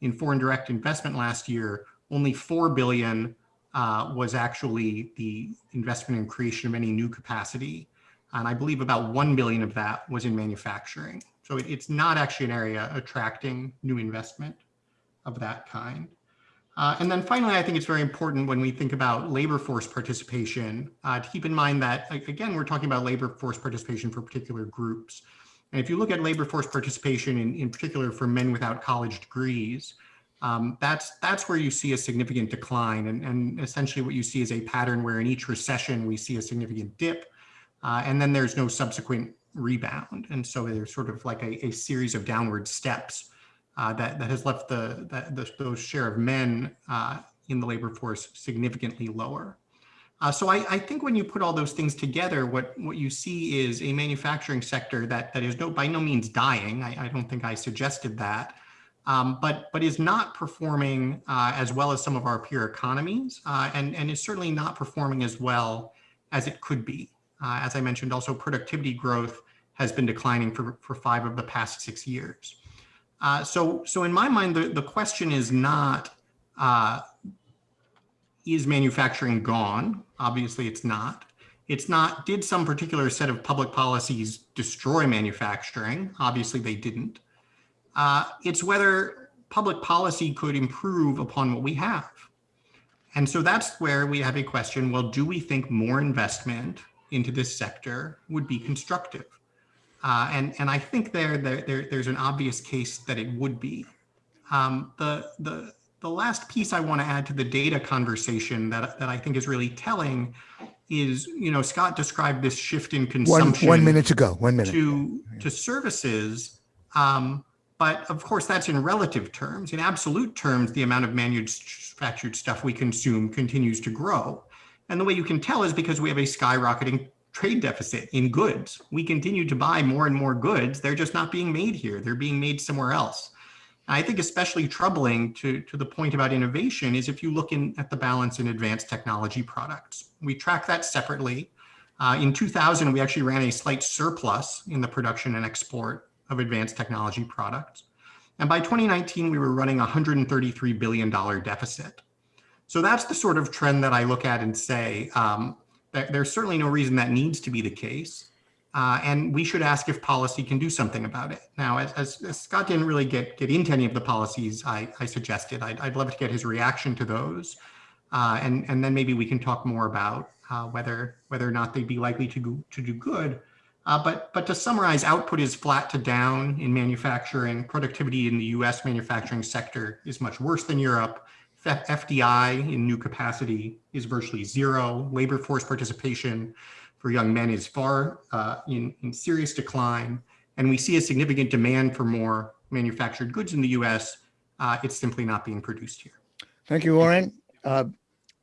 C: in foreign direct investment last year, only 4 billion uh, was actually the investment and creation of any new capacity and I believe about 1 billion of that was in manufacturing. So it, it's not actually an area attracting new investment of that kind. Uh, and then finally, I think it's very important when we think about labor force participation uh, to keep in mind that, again, we're talking about labor force participation for particular groups. And if you look at labor force participation in, in particular for men without college degrees, um, that's that's where you see a significant decline. And, and essentially what you see is a pattern where in each recession, we see a significant dip uh, and then there's no subsequent rebound. And so there's sort of like a, a series of downward steps uh, that, that has left the, the, the those share of men uh, in the labor force significantly lower. Uh, so I, I, think when you put all those things together, what, what you see is a manufacturing sector that, that is no, by no means dying. I, I don't think I suggested that, um, but, but is not performing uh, as well as some of our peer economies uh, and, and is certainly not performing as well as it could be. Uh, as I mentioned, also productivity growth has been declining for, for five of the past six years. Uh, so, so in my mind, the, the question is not, uh, is manufacturing gone? Obviously it's not. It's not, did some particular set of public policies destroy manufacturing? Obviously they didn't. Uh, it's whether public policy could improve upon what we have. And so that's where we have a question, well, do we think more investment into this sector would be constructive. Uh, and, and I think there, there, there, there's an obvious case that it would be. Um, the, the, the last piece I want to add to the data conversation that, that I think is really telling is, you know, Scott described this shift in consumption.
B: One, one minute to go, one minute.
C: To, to services. Um, but of course, that's in relative terms. In absolute terms, the amount of manufactured stuff we consume continues to grow. And the way you can tell is because we have a skyrocketing trade deficit in goods. We continue to buy more and more goods. They're just not being made here. They're being made somewhere else. I think especially troubling to, to the point about innovation is if you look in at the balance in advanced technology products. We track that separately. Uh, in 2000, we actually ran a slight surplus in the production and export of advanced technology products. And by 2019, we were running a $133 billion deficit. So that's the sort of trend that I look at and say um, that there's certainly no reason that needs to be the case. Uh, and we should ask if policy can do something about it. Now, as, as, as Scott didn't really get, get into any of the policies I, I suggested, I'd, I'd, love to get his reaction to those. Uh, and, and then maybe we can talk more about uh, whether, whether or not they'd be likely to, go, to do good. Uh, but, but to summarize, output is flat to down in manufacturing. Productivity in the US manufacturing sector is much worse than Europe. FDI in new capacity is virtually zero. Labor force participation for young men is far uh, in, in serious decline. And we see a significant demand for more manufactured goods in the US. Uh, it's simply not being produced here.
B: Thank you, Warren. Uh,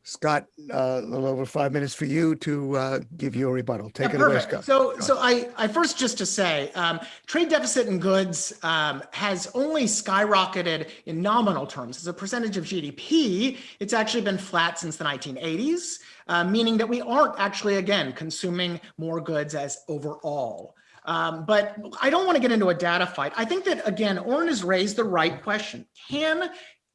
B: Scott, uh, a little over five minutes for you to uh, give your rebuttal. Take yeah, it perfect. away, Scott.
D: So, so I, I first just to say, um, trade deficit in goods um, has only skyrocketed in nominal terms. As a percentage of GDP, it's actually been flat since the 1980s, uh, meaning that we aren't actually, again, consuming more goods as overall. Um, but I don't want to get into a data fight. I think that, again, Oren has raised the right question. Can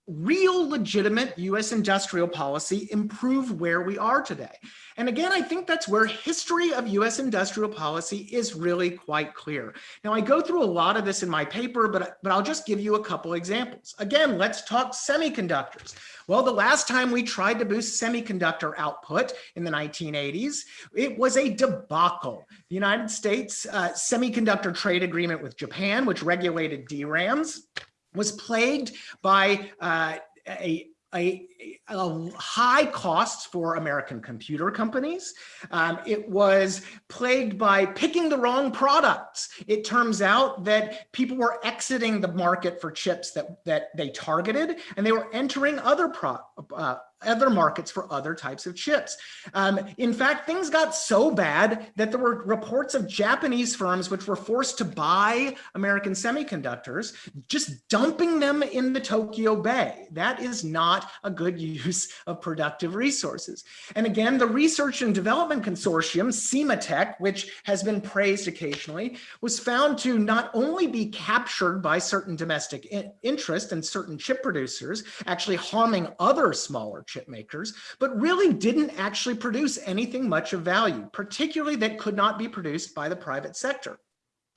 D: real legitimate US industrial policy improve where we are today? And again, I think that's where history of US industrial policy is really quite clear. Now, I go through a lot of this in my paper, but, but I'll just give you a couple examples. Again, let's talk semiconductors. Well, the last time we tried to boost semiconductor output in the 1980s, it was a debacle. The United States uh, semiconductor trade agreement with Japan, which regulated DRAMs, was plagued by uh, a a, high costs for American computer companies. Um, it was plagued by picking the wrong products. It turns out that people were exiting the market for chips that, that they targeted, and they were entering other pro, uh, other markets for other types of chips. Um, in fact, things got so bad that there were reports of Japanese firms which were forced to buy American semiconductors, just dumping them in the Tokyo Bay. That is not a good use of productive resources. And again, the Research and Development Consortium, Sematech, which has been praised occasionally, was found to not only be captured by certain domestic interest and certain chip producers, actually harming other smaller chip makers, but really didn't actually produce anything much of value, particularly that could not be produced by the private sector.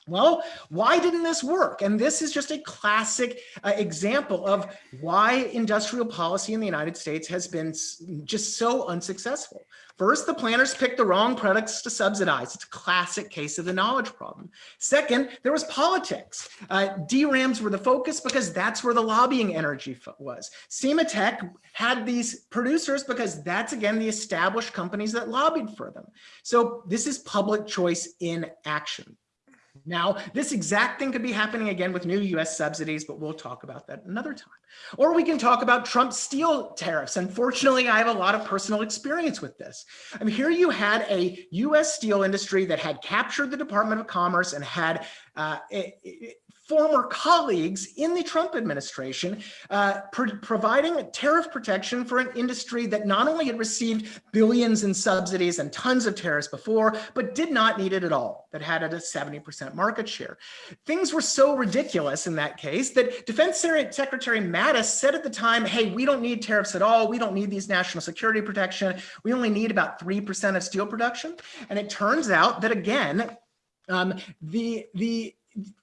D: Well, why didn't this work? And this is just a classic uh, example of why industrial policy in the United States has been just so unsuccessful. First, the planners picked the wrong products to subsidize. It's a classic case of the knowledge problem. Second, there was politics. Uh, DRAMs were the focus because that's where the lobbying energy was. Sematech had these producers because that's, again, the established companies that lobbied for them. So this is public choice in action. Now, this exact thing could be happening again with new US subsidies, but we'll talk about that another time. Or we can talk about Trump's steel tariffs. Unfortunately, I have a lot of personal experience with this. I mean, here you had a US steel industry that had captured the Department of Commerce and had uh, former colleagues in the Trump administration, uh, pro providing tariff protection for an industry that not only had received billions in subsidies and tons of tariffs before, but did not need it at all, that had a 70% market share. Things were so ridiculous in that case that Defense Secretary Mattis said at the time, hey, we don't need tariffs at all. We don't need these national security protection. We only need about 3% of steel production. And it turns out that again, um, the, the,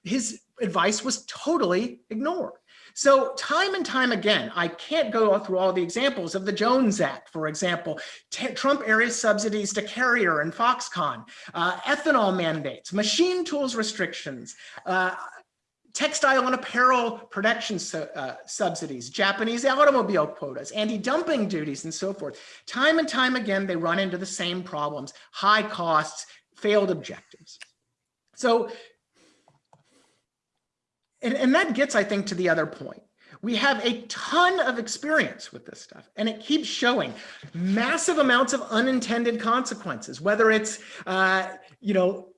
D: his advice was totally ignored. So time and time again, I can't go through all the examples of the Jones Act, for example, Trump area subsidies to Carrier and Foxconn, uh, ethanol mandates, machine tools restrictions, uh, textile and apparel production uh, subsidies, Japanese automobile quotas, anti-dumping duties, and so forth. Time and time again, they run into the same problems, high costs, failed objectives. So and, and that gets, I think, to the other point. We have a ton of experience with this stuff, and it keeps showing massive amounts of unintended consequences, whether it's, uh, you know,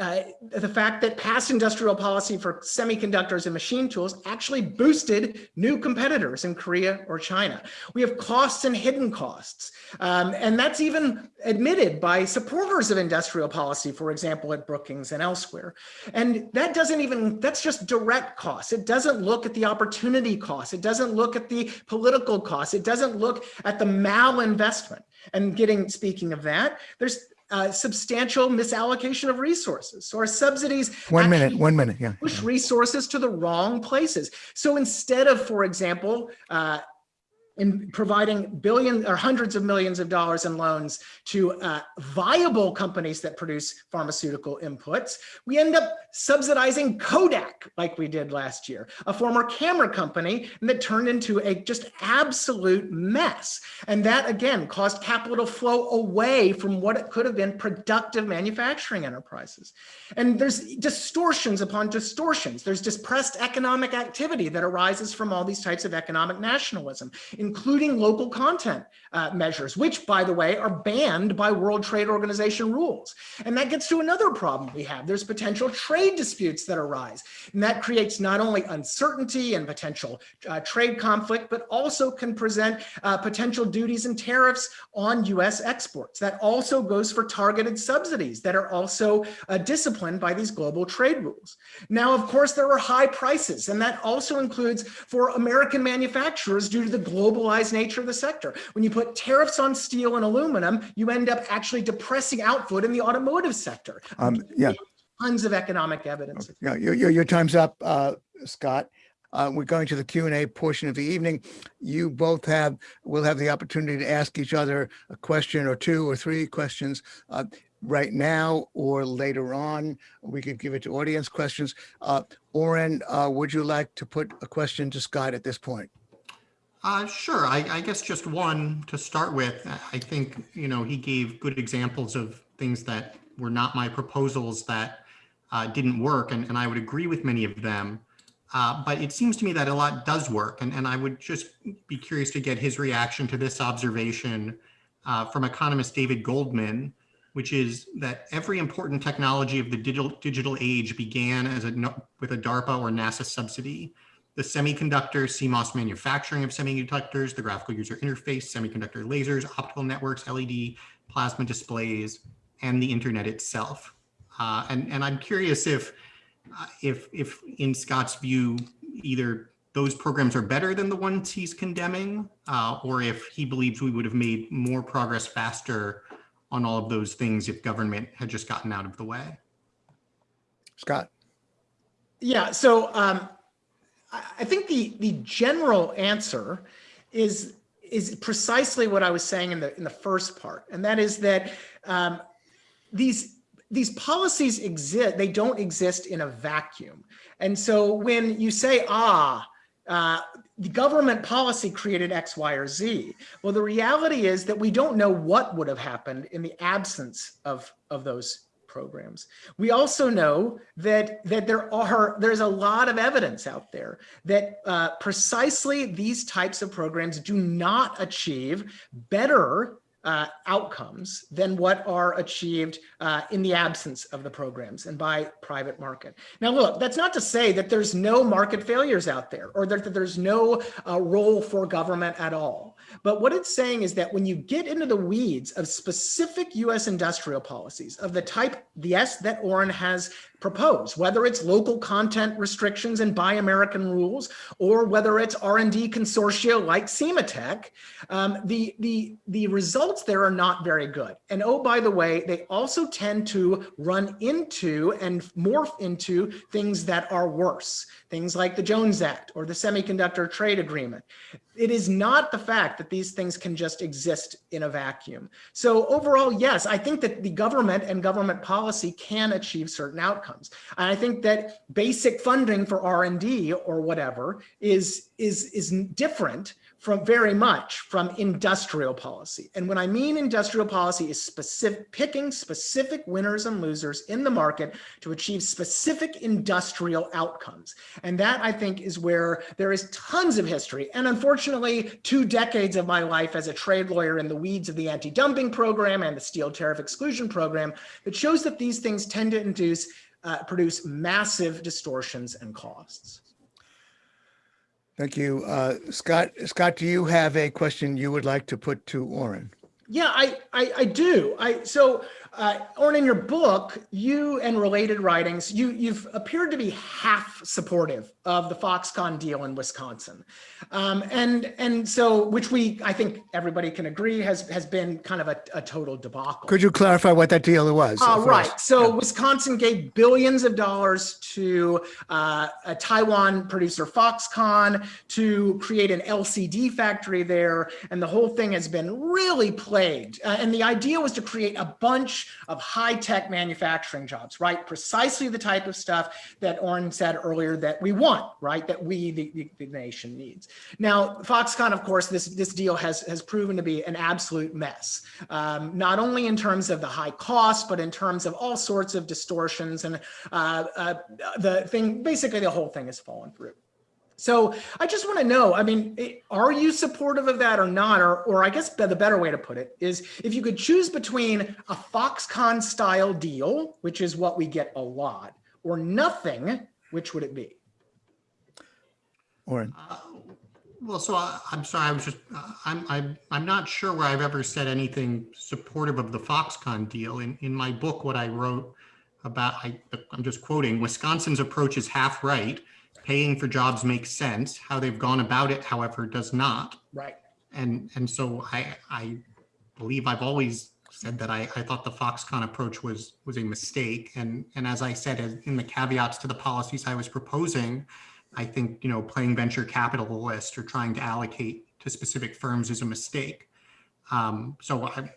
D: uh, the fact that past industrial policy for semiconductors and machine tools actually boosted new competitors in Korea or China. We have costs and hidden costs. Um, and that's even admitted by supporters of industrial policy, for example, at Brookings and elsewhere. And that doesn't even, that's just direct costs. It doesn't look at the opportunity costs. It doesn't look at the political costs. It doesn't look at the malinvestment. And getting, speaking of that, there's uh, substantial misallocation of resources. So our subsidies
B: one minute, one minute, yeah,
D: push resources to the wrong places. So instead of, for example, uh, in providing billions or hundreds of millions of dollars in loans to uh, viable companies that produce pharmaceutical inputs, we end up subsidizing Kodak like we did last year, a former camera company that turned into a just absolute mess. And that again caused capital to flow away from what it could have been productive manufacturing enterprises. And there's distortions upon distortions. There's depressed economic activity that arises from all these types of economic nationalism including local content uh, measures, which, by the way, are banned by World Trade Organization rules. And that gets to another problem we have. There's potential trade disputes that arise. And that creates not only uncertainty and potential uh, trade conflict, but also can present uh, potential duties and tariffs on U.S. exports. That also goes for targeted subsidies that are also uh, disciplined by these global trade rules. Now, of course, there are high prices, and that also includes for American manufacturers due to the globalized nature of the sector. When you put tariffs on steel and aluminum, you end up actually depressing output in the automotive sector.
B: Um, yeah.
D: Tons of economic evidence.
B: Yeah, your, your, your time's up, uh, Scott. Uh, we're going to the Q and A portion of the evening. You both have, will have the opportunity to ask each other a question or two or three questions uh, right now or later on. We could give it to audience questions. Uh, Oren, uh, would you like to put a question to Scott at this point?
C: Uh, sure. I, I guess just one to start with. I think, you know, he gave good examples of things that were not my proposals that uh, didn't work. And, and I would agree with many of them. Uh, but it seems to me that a lot does work. And, and I would just be curious to get his reaction to this observation uh, from economist David Goldman, which is that every important technology of the digital, digital age began as a, with a DARPA or NASA subsidy. The semiconductor CMOS manufacturing of semiconductors, the graphical user interface, semiconductor lasers, optical networks, LED, plasma displays, and the internet itself. Uh, and, and I'm curious if uh, if, if in Scott's view, either those programs are better than the ones he's condemning, uh, or if he believes we would have made more progress faster on all of those things if government had just gotten out of the way.
B: Scott.
D: Yeah, so um, I think the the general answer is is precisely what I was saying in the in the first part, and that is that um, these these policies exist, they don't exist in a vacuum. And so when you say, ah, uh, the government policy created X, Y, or Z. Well, the reality is that we don't know what would have happened in the absence of, of those programs. We also know that, that there are, there's a lot of evidence out there that uh, precisely these types of programs do not achieve better uh, outcomes than what are achieved uh, in the absence of the programs and by private market. Now, look, that's not to say that there's no market failures out there or that, that there's no uh, role for government at all. But what it's saying is that when you get into the weeds of specific US industrial policies of the type, yes, that Oren has proposed, whether it's local content restrictions and buy American rules, or whether it's R&D consortia like Sematech, um, the, the, the results there are not very good. And oh, by the way, they also tend to run into and morph into things that are worse, things like the Jones Act or the Semiconductor Trade Agreement. It is not the fact that these things can just exist in a vacuum. So overall, yes, I think that the government and government policy can achieve certain outcomes. And I think that basic funding for R&D or whatever is, is, is different from very much from industrial policy. And when I mean industrial policy is specific, picking specific winners and losers in the market to achieve specific industrial outcomes. And that I think is where there is tons of history. And unfortunately, two decades of my life as a trade lawyer in the weeds of the anti-dumping program and the steel tariff exclusion program that shows that these things tend to induce, uh, produce massive distortions and costs.
B: Thank you. Uh, Scott, Scott, do you have a question you would like to put to Oren?
D: Yeah, I, I, I do. I so uh, Oren, in your book, you and related writings, you you've appeared to be half supportive of the Foxconn deal in Wisconsin, um, and and so which we I think everybody can agree has has been kind of a, a total debacle.
B: Could you clarify what that deal was?
D: Uh, right. So yeah. Wisconsin gave billions of dollars to uh, a Taiwan producer Foxconn to create an LCD factory there, and the whole thing has been really plagued. Uh, and the idea was to create a bunch of high-tech manufacturing jobs, right? Precisely the type of stuff that Oren said earlier that we want, right? That we, the, the, nation needs. Now, Foxconn, of course, this, this deal has, has proven to be an absolute mess, um, not only in terms of the high cost, but in terms of all sorts of distortions and uh, uh, the thing, basically the whole thing has fallen through. So I just want to know, I mean, are you supportive of that or not? Or, or I guess the better way to put it is if you could choose between a Foxconn style deal, which is what we get a lot, or nothing, which would it be?
B: Oren,
C: Uh, Well, so I, I'm sorry, I was just, uh, I'm, I'm, I'm not sure where I've ever said anything supportive of the Foxconn deal. In, in my book, what I wrote about, I, I'm just quoting, Wisconsin's approach is half right. Paying for jobs makes sense. How they've gone about it, however, does not.
D: Right.
C: And, and so I, I believe I've always said that I, I thought the Foxconn approach was, was a mistake. And, and as I said, in the caveats to the policies I was proposing, I think, you know, playing venture capitalist or trying to allocate to specific firms is a mistake. Um, so I,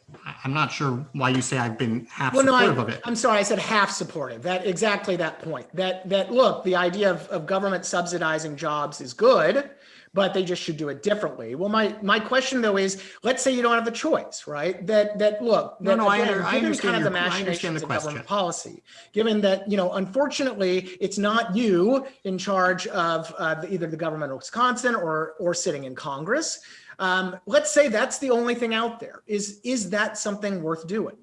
C: I'm not sure why you say I've been half
D: Well, no,
C: supportive of
D: I,
C: it.
D: I'm sorry, I said half supportive. That, exactly that point. That, that, look, the idea of, of government subsidizing jobs is good, but they just should do it differently. Well, my, my question though is, let's say you don't have the choice, right? That, that, look.
C: No,
D: that,
C: no, I
D: again,
C: under- I understand
D: kind of the
C: I
D: machinations
C: the
D: of government. Policy, given that, you know, unfortunately, it's not you in charge of uh, the- either the government of Wisconsin or, or sitting in Congress. Um, let's say that's the only thing out there. Is, is that something worth doing?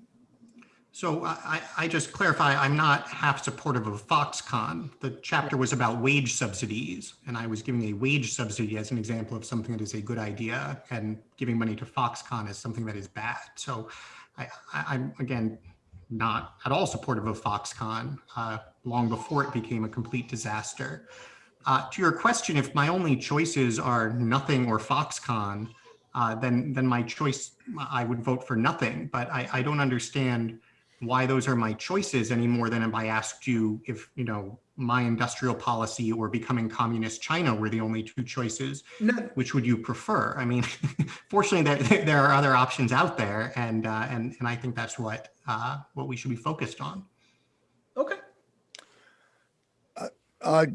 C: So I, I just clarify, I'm not half supportive of Foxconn. The chapter was about wage subsidies, and I was giving a wage subsidy as an example of something that is a good idea, and giving money to Foxconn is something that is bad. So I, I'm, again, not at all supportive of Foxconn, uh, long before it became a complete disaster. Uh, to your question, if my only choices are nothing or Foxconn, uh, then then my choice, I would vote for nothing. But I, I don't understand why those are my choices any more than if I asked you if you know my industrial policy or becoming communist China were the only two choices.
D: No,
C: Which would you prefer? I mean, fortunately, there there are other options out there, and uh, and and I think that's what uh, what we should be focused on.
D: okay.
B: uh,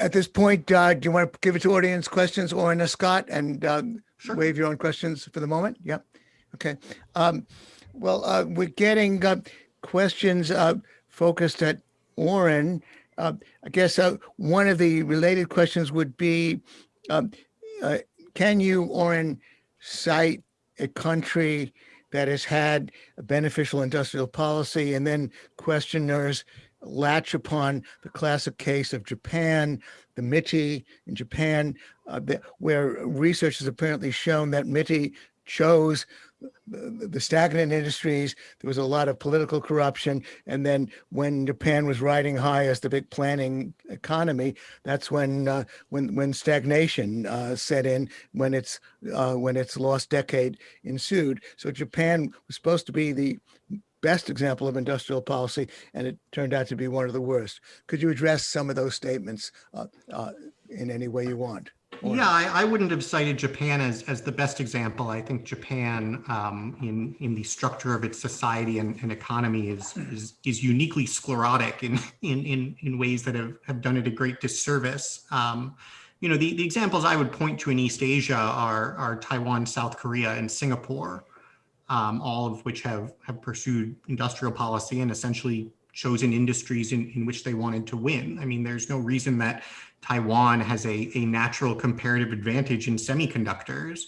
B: at this point, uh, do you want to give it to audience questions or in Scott and uh,
C: Sure.
B: waive your own questions for the moment? Yeah. Okay. Um, well, uh, we're getting uh, questions uh, focused at Oren. Uh, I guess uh, one of the related questions would be, um, uh, can you, Oren, cite a country that has had a beneficial industrial policy and then questioners latch upon the classic case of Japan, the MITI in Japan, uh, where research has apparently shown that MITI chose the, stagnant industries. There was a lot of political corruption. And then when Japan was riding high as the big planning economy, that's when uh, when when stagnation uh, set in, when its uh, when its lost decade ensued. So Japan was supposed to be the best example of industrial policy, and it turned out to be one of the worst. Could you address some of those statements uh, uh, in any way you want? Or-
C: Yeah, I, I wouldn't have cited Japan as, as the best example. I think Japan, um, in in the structure of its society and, and economy, is, is is uniquely sclerotic in in in, in ways that have, have done it a great disservice. Um, you know, the, the examples I would point to in East Asia are are Taiwan, South Korea, and Singapore, um, all of which have have pursued industrial policy and essentially chosen industries in, in which they wanted to win. I mean, there's no reason that Taiwan has a, a natural comparative advantage in semiconductors,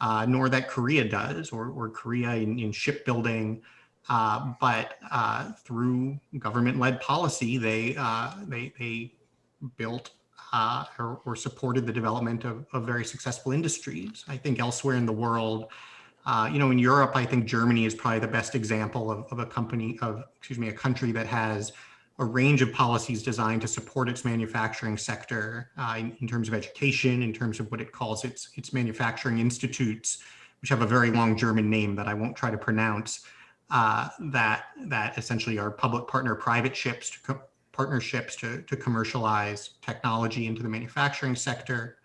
C: uh, nor that Korea does, or, or Korea in, in shipbuilding. Uh, but uh, through government-led policy, they uh, they they built uh, or, or supported the development of, of very successful industries. I think elsewhere in the world, uh, you know, in Europe, I think Germany is probably the best example of, of a company of, excuse me, a country that has a range of policies designed to support its manufacturing sector uh, in, in terms of education, in terms of what it calls its its manufacturing institutes, which have a very long German name that I won't try to pronounce. Uh, that that essentially are public partner private ships to partnerships to to commercialize technology into the manufacturing sector.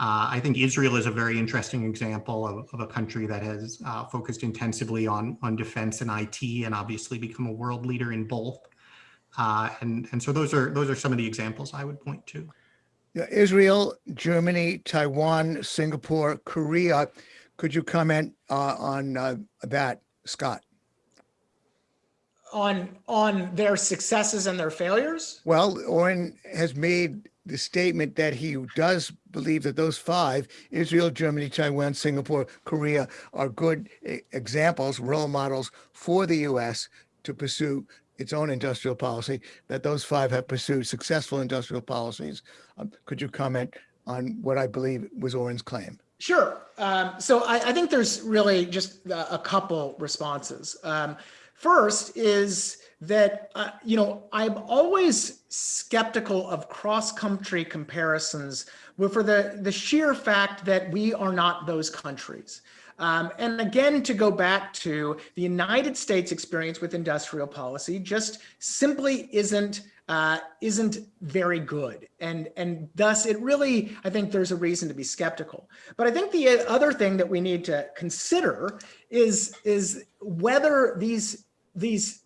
C: Uh, I think Israel is a very interesting example of, of a country that has uh, focused intensively on on defense and IT, and obviously become a world leader in both. Uh, and and so those are those are some of the examples I would point to.
B: Yeah, Israel, Germany, Taiwan, Singapore, Korea. Could you comment uh, on uh, that, Scott?
D: On, on their successes and their failures?
B: Well, Oren has made the statement that he does believe that those five, Israel, Germany, Taiwan, Singapore, Korea, are good e- examples, role models for the U.S. to pursue its own industrial policy, that those five have pursued successful industrial policies. Um, could you comment on what I believe was Oren's claim?
D: Sure. Um, so I, I think there's really just a, couple responses. Um, first is that, uh, you know, I'm always skeptical of cross-country comparisons for the, the sheer fact that we are not those countries. Um, and again, to go back to the United States experience with industrial policy just simply isn't uh, isn't very good. And, and thus it really, I think there's a reason to be skeptical. But I think the other thing that we need to consider is, is whether these, these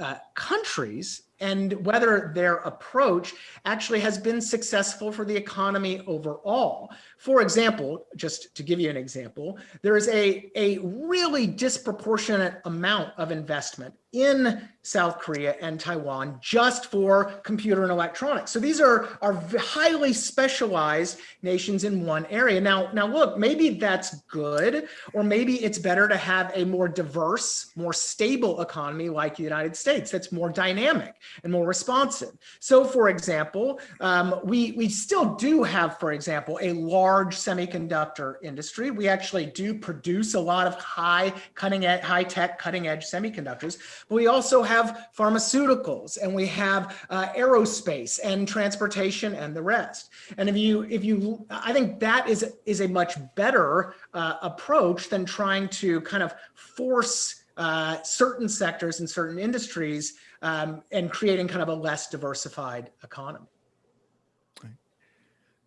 D: uh, countries and whether their approach actually has been successful for the economy overall. For example, just to give you an example, there is a, a really disproportionate amount of investment in South Korea and Taiwan just for computer and electronics. So these are, are highly specialized nations in one area. Now, now look, maybe that's good, or maybe it's better to have a more diverse, more stable economy like the United States that's more dynamic and more responsive. So for example, um, we, we still do have, for example, a large semiconductor industry. We actually do produce a lot of high cutting edge, high tech cutting edge semiconductors, but we also have pharmaceuticals and we have uh, aerospace and transportation and the rest. And if you, if you, I think that is, is a much better uh, approach than trying to kind of force uh, certain sectors and certain industries um, and creating kind of a less diversified economy.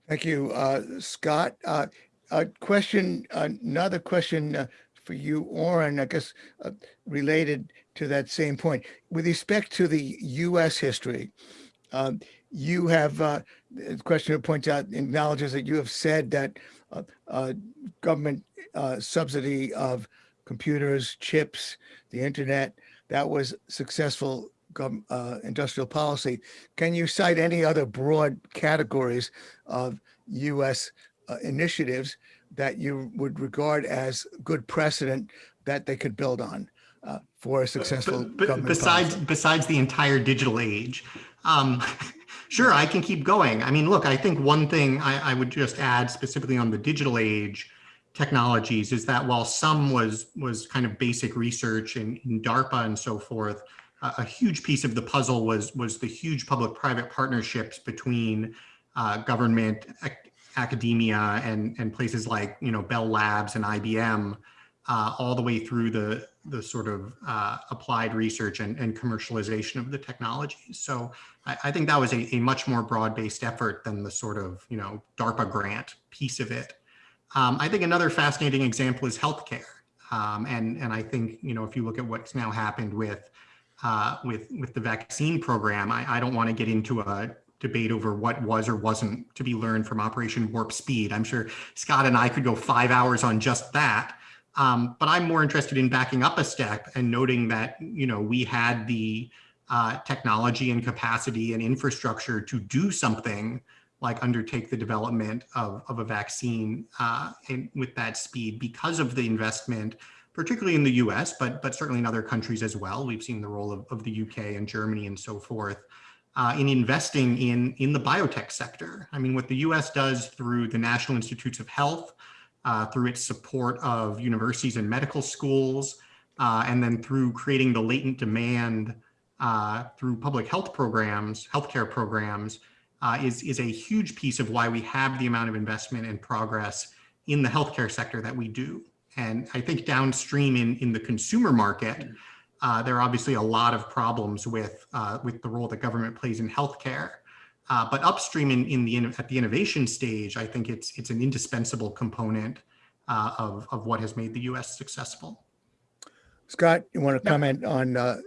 B: Thank you, uh, Scott. Uh, a question, another question uh, for you, Oren, I guess uh, related to that same point. With respect to the U.S. history, um, you have, uh, the questioner points out, acknowledges that you have said that uh, government subsidy of computers, chips, the internet, that was successful uh, industrial policy. Can you cite any other broad categories of U.S. uh, initiatives that you would regard as good precedent that they could build on uh, for a successful
C: But- but
B: government
C: besides
B: policy?
C: besides the entire digital age um sure i can keep going i mean look i think one thing I, I would just add specifically on the digital age technologies is that while some was was kind of basic research in, in darpa and so forth a, huge piece of the puzzle was was the huge public private partnerships between uh, government ac- academia and and places like you know bell labs and ibm uh, all the way through the the sort of uh, applied research and, and commercialization of the technologies. So I, I think that was a, a much more broad-based effort than the sort of you know DARPA grant piece of it. Um, I think another fascinating example is healthcare, um, and and I think you know if you look at what's now happened with uh, with with the vaccine program, I, I don't want to get into a debate over what was or wasn't to be learned from Operation Warp Speed. I'm sure Scott and I could go five hours on just that. Um, but I'm more interested in backing up a step and noting that, you know, we had the uh, technology and capacity and infrastructure to do something like undertake the development of, of a vaccine uh, and with that speed because of the investment, particularly in the US, but, but certainly in other countries as well. We've seen the role of, of the UK and Germany and so forth. Uh, in investing in in the biotech sector. I mean, what the U.S. does through the National Institutes of Health, uh, through its support of universities and medical schools, uh, and then through creating the latent demand uh, through public health programs, healthcare programs, uh, is, is a huge piece of why we have the amount of investment and progress in the healthcare sector that we do. And I think downstream in, in the consumer market, uh, there are obviously a lot of problems with, uh, with the role that government plays in healthcare. Uh, but upstream in, in the at the innovation stage, I think it's it's an indispensable component uh, of of what has made the U.S. successful.
B: Scott, you want to comment on uh,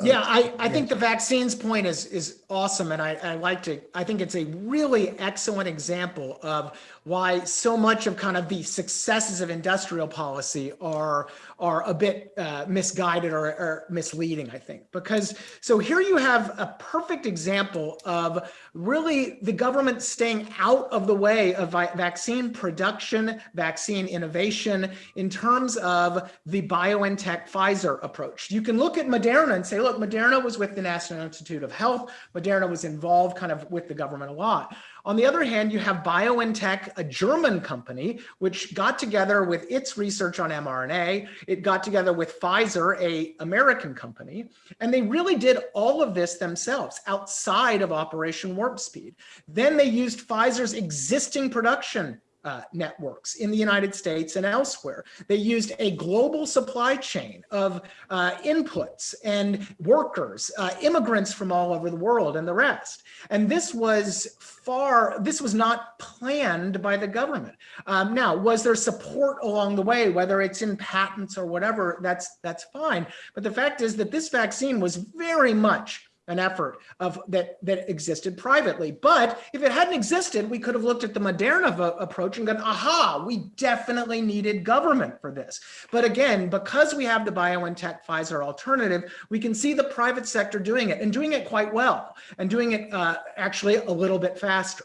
D: Yeah, I, I think the vaccines point is is awesome, and I, I like to. I think it's a really excellent example of why so much of kind of the successes of industrial policy are are a bit uh, misguided or, or misleading. I think because so here you have a perfect example of really the government staying out of the way of vaccine production, vaccine innovation in terms of the BioNTech Pfizer approach. You can look at Moderna and say, look, Moderna was with the National Institute of Health. Moderna was involved kind of with the government a lot. On the other hand, you have BioNTech, a German company, which got together with its research on mRNA. It got together with Pfizer, a American company, and they really did all of this themselves outside of Operation Warp Speed. Then they used Pfizer's existing production uh, networks in the United States and elsewhere. They used a global supply chain of uh, inputs and workers, uh, immigrants from all over the world and the rest. And this was far, this was not planned by the government. Um, now, was there support along the way, whether it's in patents or whatever, that's, that's fine. But the fact is that this vaccine was very much an effort of that that existed privately. But if it hadn't existed, we could have looked at the Moderna approach and gone, aha, we definitely needed government for this. But again, because we have the BioNTech Pfizer alternative, we can see the private sector doing it and doing it quite well and doing it uh, actually a little bit faster.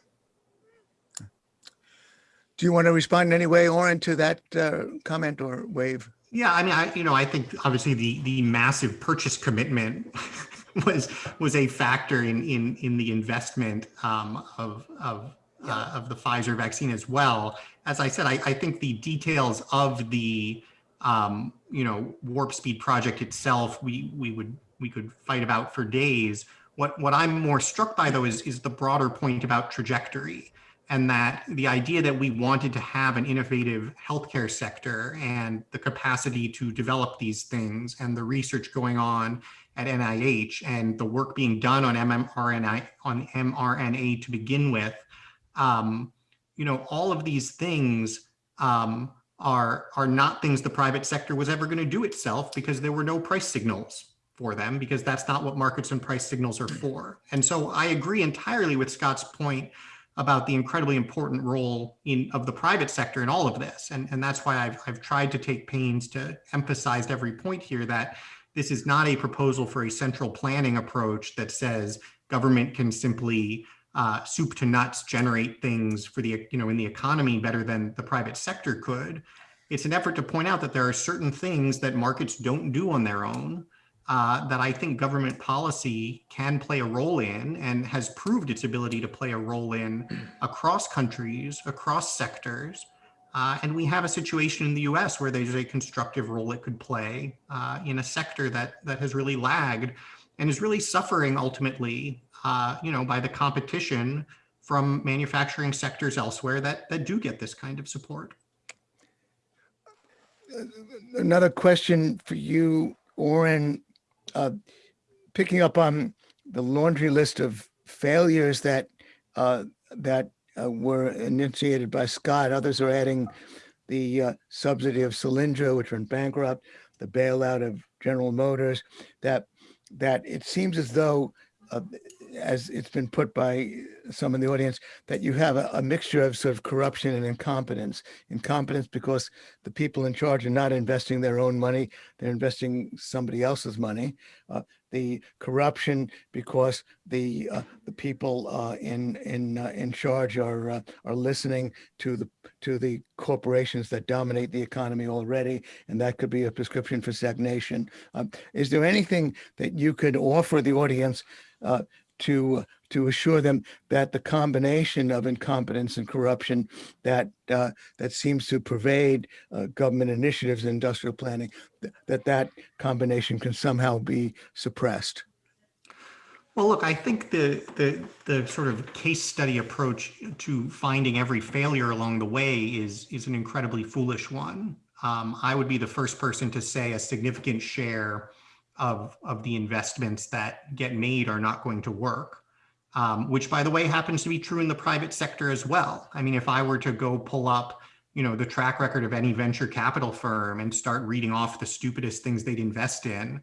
B: Do you want to respond in any way, Oren, to that uh, comment or wave?
C: Yeah, I mean, I, you know, I think obviously the the massive purchase commitment was was a factor in in in the investment um, of of uh, of the Pfizer vaccine as well. As I said, I, I think the details of the um, you know warp speed project itself, we we would we could fight about for days. What what I'm more struck by though is is the broader point about trajectory and that the idea that we wanted to have an innovative healthcare sector and the capacity to develop these things and the research going on at NIH and the work being done on mRNA on mRNA to begin with, um, you know, all of these things um, are are not things the private sector was ever going to do itself because there were no price signals for them because that's not what markets and price signals are for. And so I agree entirely with Scott's point about the incredibly important role in of the private sector in all of this. And, and that's why I've, I've tried to take pains to emphasize every point here that this is not a proposal for a central planning approach that says government can simply uh, soup to nuts generate things for the, you know, in the economy better than the private sector could. It's an effort to point out that there are certain things that markets don't do on their own uh, that I think government policy can play a role in and has proved its ability to play a role in across countries, across sectors, uh, and we have a situation in the US where there's a constructive role it could play uh, in a sector that, that has really lagged and is really suffering ultimately, uh, you know, by the competition from manufacturing sectors elsewhere that, that do get this kind of support.
B: Another question for you, Oren, uh, picking up on the laundry list of failures that uh, that uh, were initiated by Scott. Others are adding the uh, subsidy of Solyndra, which went bankrupt, the bailout of General Motors, that that it seems as though, uh, as it's been put by some in the audience, that you have a, a, mixture of sort of corruption and incompetence. Incompetence because the people in charge are not investing their own money, they're investing somebody else's money. Uh, the corruption because the uh, the people uh, in in uh, in charge are uh, are listening to the to the corporations that dominate the economy already, and that could be a prescription for stagnation. Um, is there anything that you could offer the audience uh, to to assure them that the combination of incompetence and corruption that uh, that seems to pervade uh, government initiatives in industrial planning th that that combination can somehow be suppressed.
C: Well, look, I think the the the sort of case study approach to finding every failure along the way is is an incredibly foolish one. Um, I would be the first person to say a significant share of, of the investments that get made are not going to work, um, which by the way, happens to be true in the private sector as well. I mean, if I were to go pull up, you know, the track record of any venture capital firm and start reading off the stupidest things they'd invest in,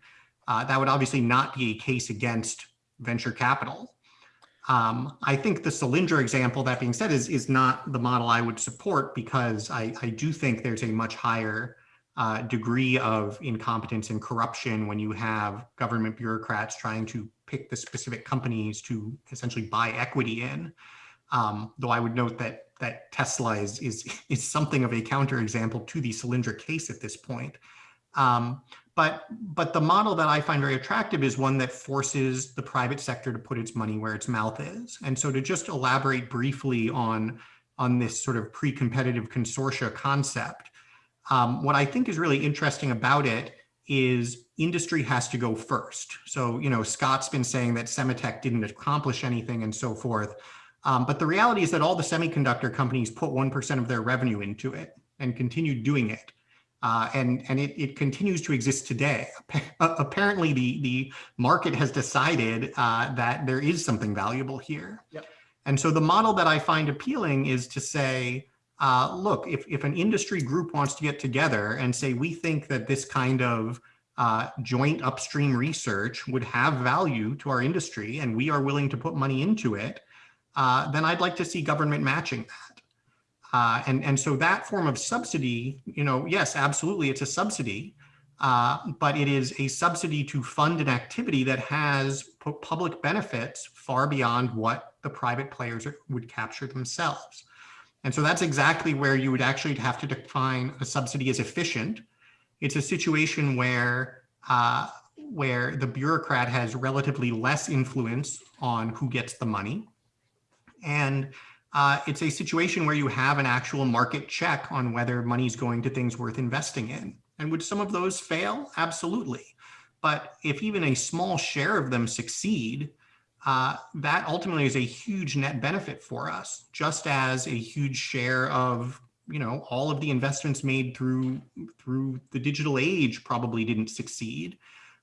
C: Uh, that would obviously not be a case against venture capital. Um, I think the Solyndra example, that being said, is, is not the model I would support because I, I do think there's a much higher uh, degree of incompetence and corruption when you have government bureaucrats trying to pick the specific companies to essentially buy equity in. Um, though I would note that that Tesla is, is, is something of a counterexample to the Solyndra case at this point. Um, but, but the model that I find very attractive is one that forces the private sector to put its money where its mouth is. And so to just elaborate briefly on, on this sort of pre-competitive consortia concept, um, what I think is really interesting about it is industry has to go first. So, you know, Scott's been saying that Sematech didn't accomplish anything and so forth. Um, but the reality is that all the semiconductor companies put 1% of their revenue into it and continue doing it. Uh, and and it, it continues to exist today. Apparently, the, the market has decided uh, that there is something valuable here.
D: Yep.
C: And so the model that I find appealing is to say, uh, look, if, if an industry group wants to get together and say, we think that this kind of uh, joint upstream research would have value to our industry and we are willing to put money into it, uh, then I'd like to see government matching that. Uh, and, and so that form of subsidy, you know, yes, absolutely, it's a subsidy, uh, but it is a subsidy to fund an activity that has public benefits far beyond what the private players would capture themselves. And so that's exactly where you would actually have to define a subsidy as efficient. It's a situation where uh, where the bureaucrat has relatively less influence on who gets the money. And uh, it's a situation where you have an actual market check on whether money is going to things worth investing in. And would some of those fail? Absolutely. But if even a small share of them succeed, uh, that ultimately is a huge net benefit for us, just as a huge share of you know all of the investments made through through the digital age probably didn't succeed.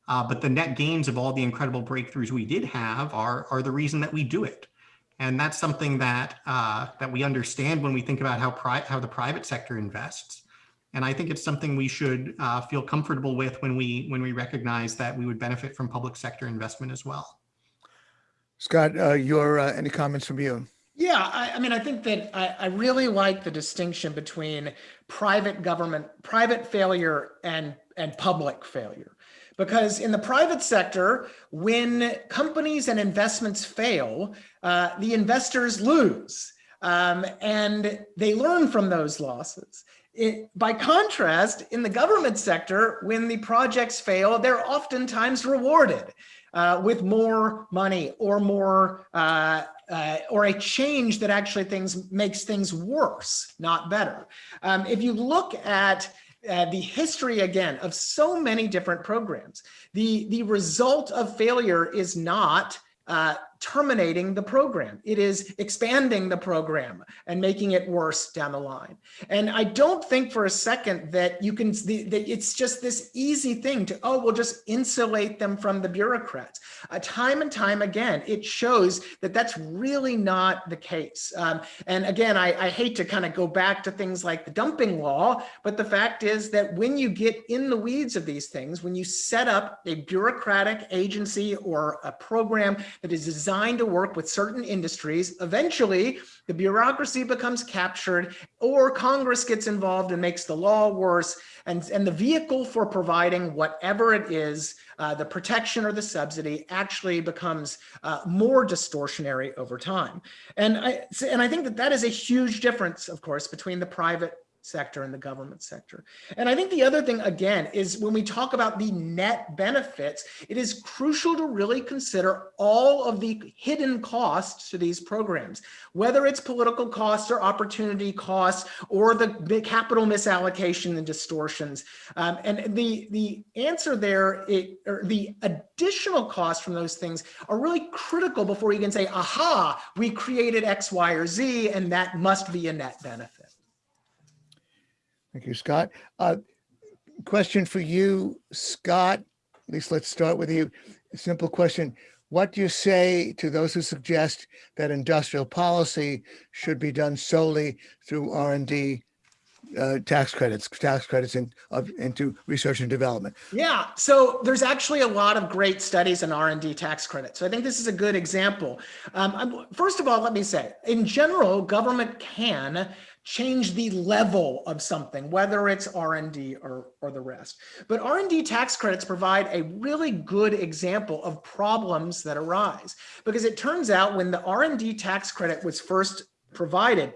C: Uh, but the net gains of all the incredible breakthroughs we did have are, are the reason that we do it. And that's something that uh, that we understand when we think about how how the private sector invests. And I think it's something we should uh, feel comfortable with when we when we recognize that we would benefit from public sector investment as well.
B: Scott, uh, your uh, any comments from you?
D: Yeah, I, I, mean, I think that I, I, really like the distinction between private government, private failure and, and public failure. Because in the private sector, when companies and investments fail, uh, the investors lose um, and they learn from those losses. It, by contrast, in the government sector, when the projects fail, they're oftentimes rewarded uh, with more money or more uh, uh, or a change that actually things makes things worse, not better. Um, if you look at uh, the history again of so many different programs. The, the result of failure is not uh, terminating the program. It is expanding the program and making it worse down the line. And I don't think for a second that you can, that it's just this easy thing to, oh, we'll just insulate them from the bureaucrats. Uh, time and time again, it shows that that's really not the case. Um, and again, I, I hate to kind of go back to things like the dumping law, but the fact is that when you get in the weeds of these things, when you set up a bureaucratic agency or a program that is designed to work with certain industries. Eventually, the bureaucracy becomes captured or Congress gets involved and makes the law worse. And, and the vehicle for providing whatever it is, uh, the protection or the subsidy actually becomes uh, more distortionary over time. And I, and I think that that is a huge difference, of course, between the private sector and the government sector. And I think the other thing, again, is when we talk about the net benefits, it is crucial to really consider all of the hidden costs to these programs, whether it's political costs or opportunity costs or the capital misallocation and distortions. Um, and the, the answer there, it, or the additional costs from those things are really critical before you can say, aha, we created X, Y, or Z, and that must be a net benefit.
B: Thank you, Scott. Uh, question for you, Scott. At least let's start with you. A simple question. What do you say to those who suggest that industrial policy should be done solely through R&D uh, tax credits, tax credits in, of, into research and development.
D: Yeah, so there's actually a lot of great studies in R&D tax credits. So I think this is a good example. Um, first of all, let me say, in general, government can change the level of something, whether it's R&D or, or the rest. But R&D tax credits provide a really good example of problems that arise because it turns out when the R&D tax credit was first provided,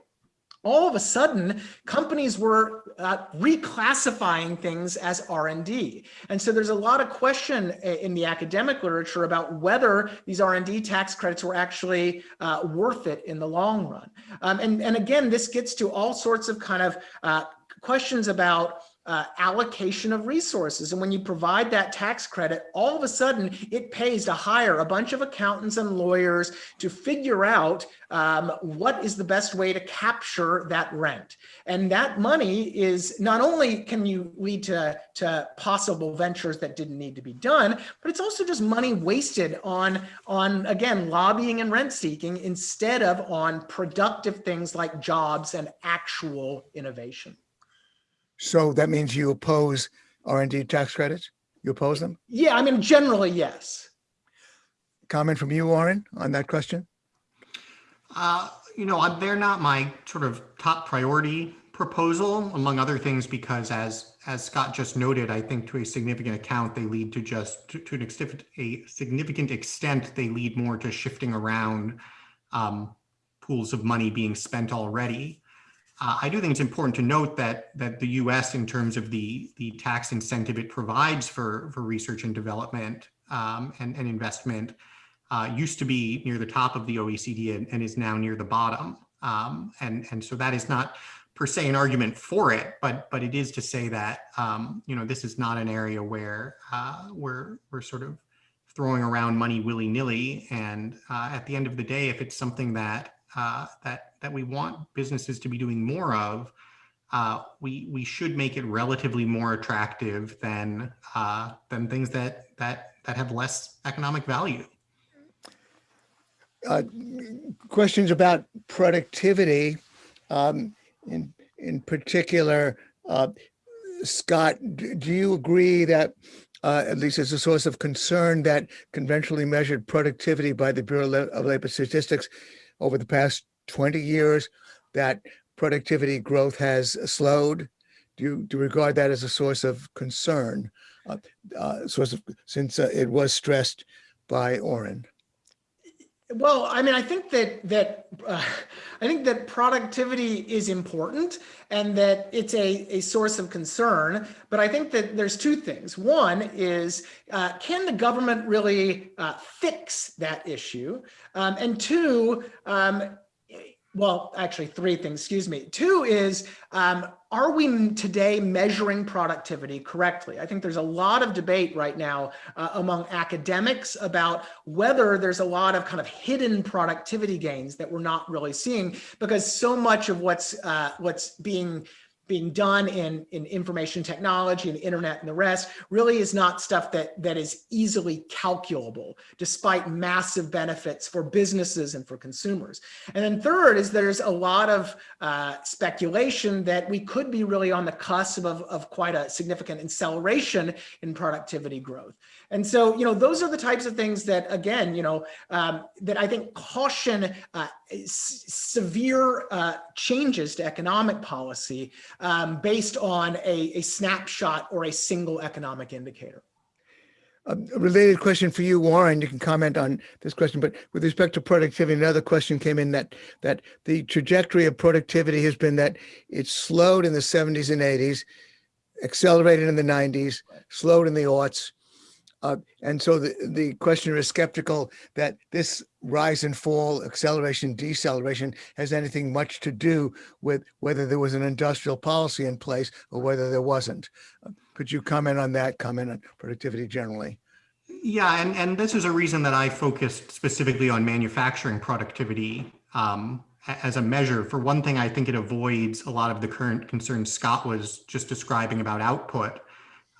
D: all of a sudden companies were uh, reclassifying things as R&D. And so there's a lot of question in the academic literature about whether these R&D tax credits were actually uh, worth it in the long run. Um, and, and again, this gets to all sorts of kind of uh, questions about uh, allocation of resources. And when you provide that tax credit, all of a sudden it pays to hire a bunch of accountants and lawyers to figure out um, what is the best way to capture that rent. And that money is not only can you lead to, to possible ventures that didn't need to be done, but it's also just money wasted on, on again, lobbying and rent seeking instead of on productive things like jobs and actual innovation.
B: So that means you oppose R&D tax credits? You oppose them?
D: Yeah, I mean, generally, yes.
B: Comment from you, Oren, on that question?
C: Uh, you know, they're not my sort of top priority proposal, among other things, because as as Scott just noted, I think to a significant account, they lead to just to, to an extent, a significant extent, they lead more to shifting around um, pools of money being spent already. Uh, I do think it's important to note that that the U.S. in terms of the the tax incentive it provides for for research and development um, and, and investment uh, used to be near the top of the OECD and, and is now near the bottom. Um, and and so that is not per se an argument for it, but but it is to say that um, you know this is not an area where uh, we're we're sort of throwing around money willy nilly. And uh, at the end of the day, if it's something that uh, that that we want businesses to be doing more of, uh, we we should make it relatively more attractive than uh, than things that that that have less economic value.
B: Uh, questions about productivity, um, in in particular, uh, Scott, do you agree that uh, at least as a source of concern that conventionally measured productivity by the Bureau of Labor Statistics over the past 20 years that productivity growth has slowed? Do you, do you regard that as a source of concern, uh, uh, source of, since uh, it was stressed by Oren?
D: Well, I mean, I think that that uh, I think that productivity is important and that it's a, a source of concern. But I think that there's two things. One is, uh, can the government really uh, fix that issue? Um, and two, um, well, actually three things, excuse me. Two is, um, are we today measuring productivity correctly? I think there's a lot of debate right now uh, among academics about whether there's a lot of kind of hidden productivity gains that we're not really seeing because so much of what's uh, what's being being done in, in information technology and the internet and the rest really is not stuff that, that is easily calculable, despite massive benefits for businesses and for consumers. And then third is there's a lot of uh, speculation that we could be really on the cusp of, of quite a significant acceleration in productivity growth. And so, you know, those are the types of things that, again, you know, um, that I think caution uh, severe uh, changes to economic policy um, based on a, a, snapshot or a single economic indicator.
B: A related question for you, Oren, you can comment on this question, but with respect to productivity, another question came in that that the trajectory of productivity has been that it slowed in the 70s and 80s, accelerated in the 90s, slowed in the aughts, uh, and so the, the questioner is skeptical that this rise and fall, acceleration, deceleration has anything much to do with whether there was an industrial policy in place or whether there wasn't. Uh, could you comment on that, comment on productivity generally?
C: Yeah, and, and this is a reason that I focused specifically on manufacturing productivity um, as a measure. For one thing, I think it avoids a lot of the current concerns Scott was just describing about output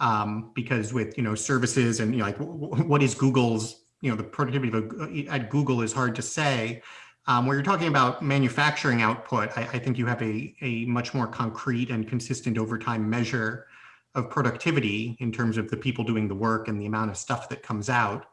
C: um, because with you know services and you know like what is Google's you know the productivity at Google is hard to say, Um, where you're talking about manufacturing output, I, I, think you have a, a much more concrete and consistent over time measure of productivity in terms of the people doing the work and the amount of stuff that comes out.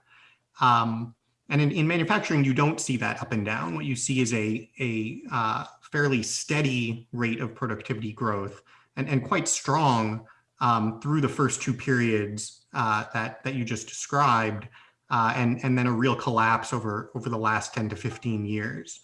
C: Um, and in, in, manufacturing, you don't see that up and down. What you see is a, a uh, fairly steady rate of productivity growth and, and quite strong um, through the first two periods uh, that, that you just described, uh, and, and then a real collapse over, over the last 10 to 15 years.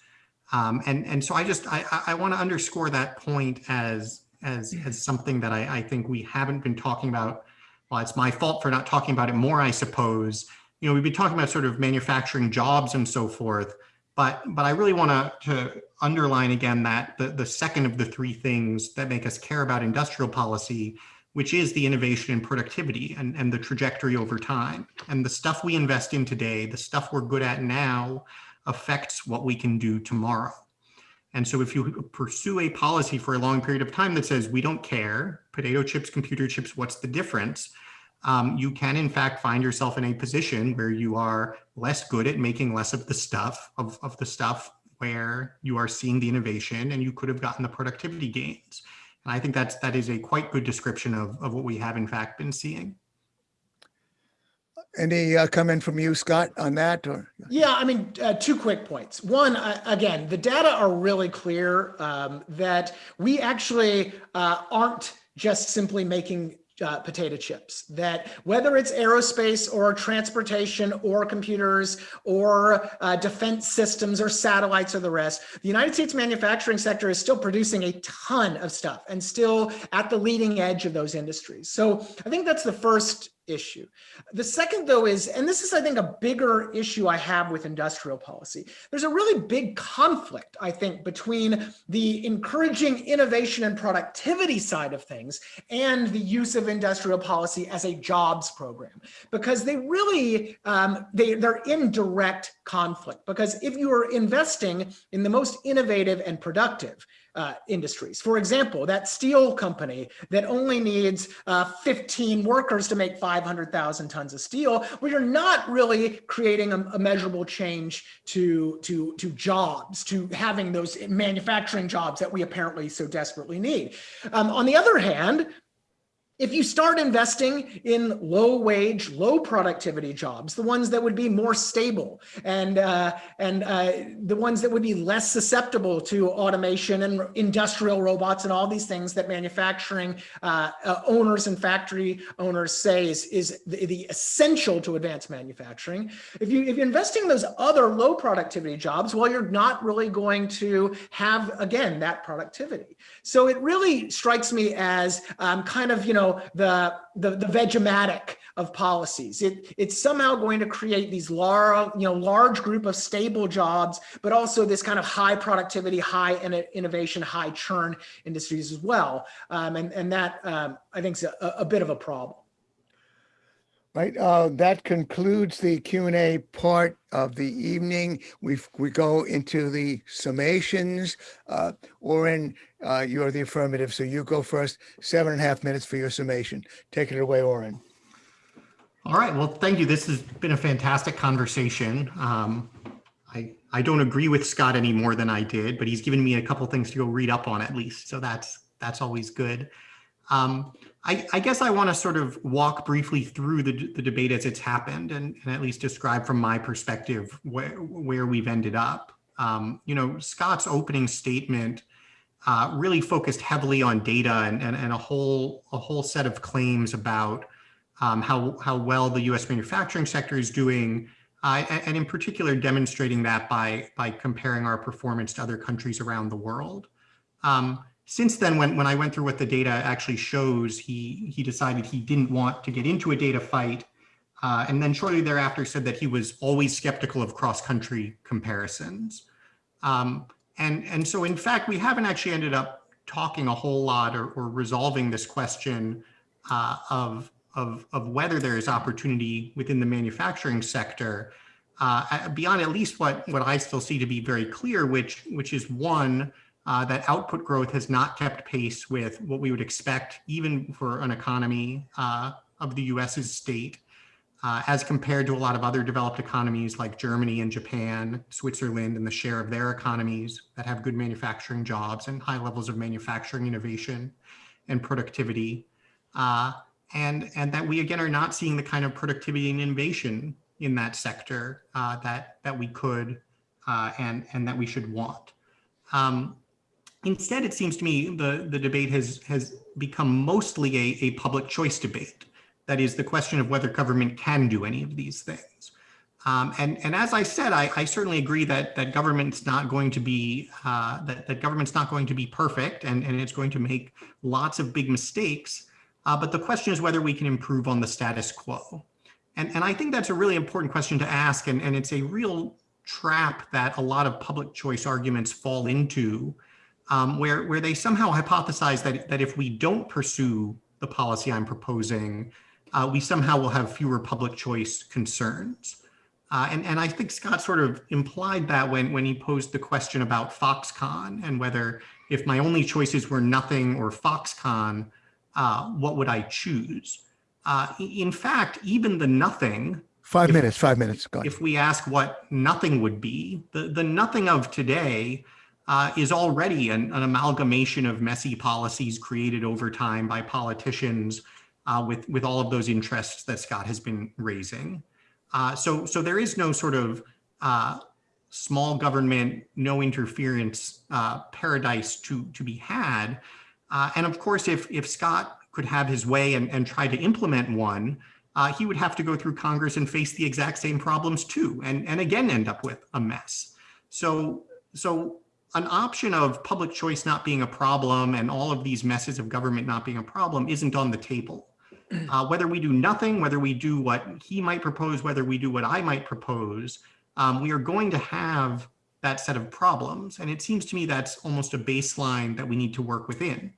C: Um, and, and so I just, I, I want to underscore that point as, as, as something that I, I think we haven't been talking about. Well, it's my fault for not talking about it more, I suppose. You know, we've been talking about sort of manufacturing jobs and so forth, but, but I really want to, to underline again that the, the second of the three things that make us care about industrial policy which is the innovation and productivity and, and the trajectory over time. And the stuff we invest in today, the stuff we're good at now, affects what we can do tomorrow. And so if you pursue a policy for a long period of time that says, we don't care, potato chips, computer chips, what's the difference? Um, you can in fact find yourself in a position where you are less good at making less of the stuff of, of the stuff where you are seeing the innovation and you could have gotten the productivity gains. And I think that's that is a quite good description of, of what we have in fact been seeing.
B: Any uh, comment from you, Scott, on that? Or?
D: Yeah, I mean, uh, two quick points. One, uh, again, the data are really clear um, that we actually uh, aren't just simply making uh, potato chips that whether it's aerospace or transportation or computers or uh, defense systems or satellites or the rest, the United States manufacturing sector is still producing a ton of stuff and still at the leading edge of those industries. So I think that's the first issue. The second though is, and this is I think a bigger issue I have with industrial policy, there's a really big conflict I think between the encouraging innovation and productivity side of things and the use of industrial policy as a jobs program because they really, um, they, they're in direct conflict because if you are investing in the most innovative and productive, uh, industries. For example, that steel company that only needs uh, 15 workers to make 500,000 tons of steel, well, you're not really creating a, a, measurable change to, to, to jobs, to having those manufacturing jobs that we apparently so desperately need. Um, on the other hand, if you start investing in low wage, low productivity jobs, the ones that would be more stable and, uh, and uh, the ones that would be less susceptible to automation and industrial robots and all these things that manufacturing uh, uh owners and factory owners say is, is the, the, essential to advanced manufacturing. If, you, if you're investing in those other low productivity jobs, well, you're not really going to have, again, that productivity. So it really strikes me as um, kind of, you know, the, the, the Vegematic of policies. It, it's somehow going to create these large, you know, large group of stable jobs, but also this kind of high productivity, high innovation, high churn industries as well. Um, and, and that um, I think is a, a bit of a problem.
B: Right. Uh, that concludes the Q&A part of the evening. We we go into the summations. Uh, Oren, uh, you're the affirmative, so you go first. Seven and a half minutes for your summation. Take it away, Oren.
C: All right. Well, thank you. This has been a fantastic conversation. Um, I, I don't agree with Scott any more than I did, but he's given me a couple things to go read up on at least. So that's that's always good. Um, I, I, guess I want to sort of walk briefly through the, the debate as it's happened and, and, at least describe from my perspective where, where we've ended up. Um, you know, Scott's opening statement uh, really focused heavily on data and, and, and, a whole a whole set of claims about um, how, how well the US manufacturing sector is doing, uh, and in particular demonstrating that by, by comparing our performance to other countries around the world. Um, since then, when, when I went through what the data actually shows, he, he decided he didn't want to get into a data fight. Uh, and then shortly thereafter said that he was always skeptical of cross-country comparisons. Um, and, and so in fact, we haven't actually ended up talking a whole lot or, or resolving this question uh, of, of, of whether there is opportunity within the manufacturing sector uh, beyond at least what, what I still see to be very clear, which, which is one, uh, that output growth has not kept pace with what we would expect even for an economy uh, of the US's state. Uh, as compared to a lot of other developed economies like Germany and Japan, Switzerland, and the share of their economies that have good manufacturing jobs and high levels of manufacturing innovation and productivity. Uh, and, and that we again are not seeing the kind of productivity and innovation in that sector uh, that, that we could uh, and, and that we should want. Um, instead, it seems to me the, the debate has, has become mostly a, a public choice debate. That is the question of whether government can do any of these things. Um, and, and as I said, I, I, certainly agree that that government's not going to be uh, that, that government's not going to be perfect and, and it's going to make lots of big mistakes. Uh, but the question is whether we can improve on the status quo. And, and I think that's a really important question to ask. And, and it's a real trap that a lot of public choice arguments fall into, um, where, where they somehow hypothesize that, that if we don't pursue the policy I'm proposing, uh, we somehow will have fewer public choice concerns. Uh, and, and I think Scott sort of implied that when, when he posed the question about Foxconn and whether if my only choices were nothing or Foxconn, uh, what would I choose? Uh, in fact, even the nothing.
B: Five
C: if,
B: minutes, five minutes. Go
C: If we ask what nothing would be, the, the nothing of today uh, is already an, an, amalgamation of messy policies created over time by politicians uh, with, with all of those interests that Scott has been raising. Uh, so, so there is no sort of uh, small government, no interference uh, paradise to, to be had. Uh, and of course, if, if Scott could have his way and, and try to implement one, uh, he would have to go through Congress and face the exact same problems too, and, and again end up with a mess. So, so an option of public choice not being a problem and all of these messes of government not being a problem isn't on the table. Uh, whether we do nothing, whether we do what he might propose, whether we do what I might propose, um, we are going to have that set of problems. And it seems to me that's almost a baseline that we need to work within.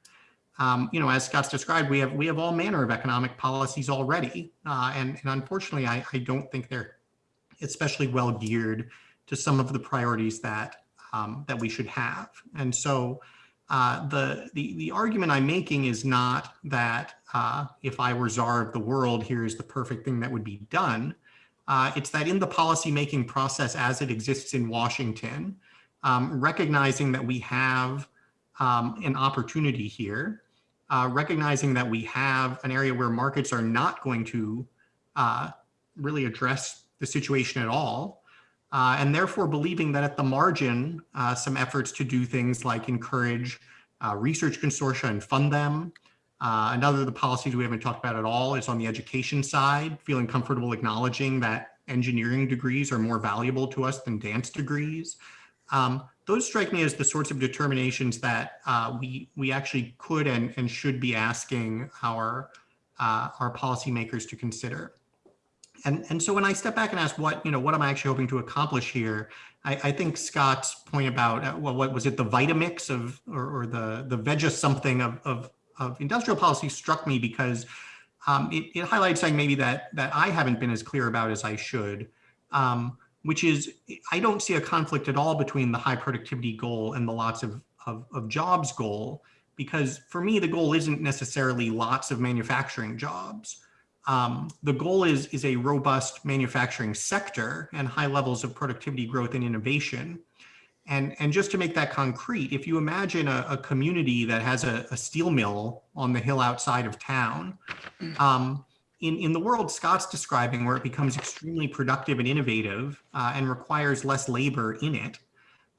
C: Um, you know, as Scott's described, we have we have all manner of economic policies already, uh, and, and unfortunately, I, I don't think they're especially well geared to some of the priorities that um, that we should have. And so, uh, the, the, the argument I'm making is not that uh, if I were czar of the world, here's the perfect thing that would be done. Uh, it's that in the policymaking process as it exists in Washington, um, recognizing that we have um, an opportunity here, uh, recognizing that we have an area where markets are not going to uh, really address the situation at all, uh, and therefore believing that at the margin, uh, some efforts to do things like encourage uh, research consortia and fund them. Uh, another of the policies we haven't talked about at all is on the education side, feeling comfortable acknowledging that engineering degrees are more valuable to us than dance degrees. Um, those strike me as the sorts of determinations that uh, we we actually could and, and should be asking our uh, our policymakers to consider. And, and so when I step back and ask what, you know, what am I actually hoping to accomplish here? I, I think Scott's point about, uh, well, what was it, the Vitamix of, or, or the, the veg something of, of, of industrial policy struck me because um, it, it highlights something maybe that, that I haven't been as clear about as I should, um, which is I don't see a conflict at all between the high productivity goal and the lots of, of, of jobs goal, because for me, the goal isn't necessarily lots of manufacturing jobs. Um, the goal is, is a robust manufacturing sector and high levels of productivity growth and innovation. And, and just to make that concrete, if you imagine a, a community that has a, a, steel mill on the hill outside of town, um, in, in the world Scott's describing where it becomes extremely productive and innovative uh, and requires less labor in it,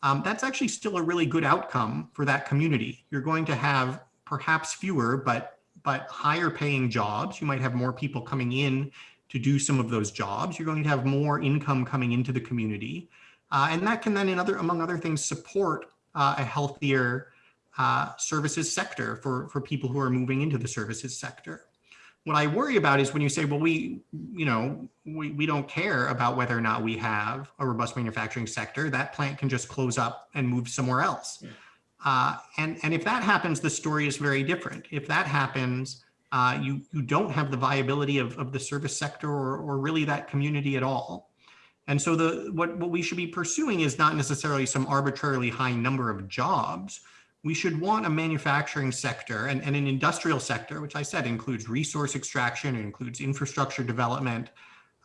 C: um, that's actually still a really good outcome for that community. You're going to have perhaps fewer, but but higher paying jobs. You might have more people coming in to do some of those jobs. You're going to have more income coming into the community. Uh, and that can then, in other, among other things, support uh, a healthier uh, services sector for, for people who are moving into the services sector. What I worry about is when you say, well, we, you know, we, we don't care about whether or not we have a robust manufacturing sector, that plant can just close up and move somewhere else. Yeah. Uh, and, and if that happens, the story is very different. If that happens, uh, you, you don't have the viability of, of the service sector or, or really that community at all. And so the what, what we should be pursuing is not necessarily some arbitrarily high number of jobs. We should want a manufacturing sector and, and an industrial sector, which I said includes resource extraction, it includes infrastructure development,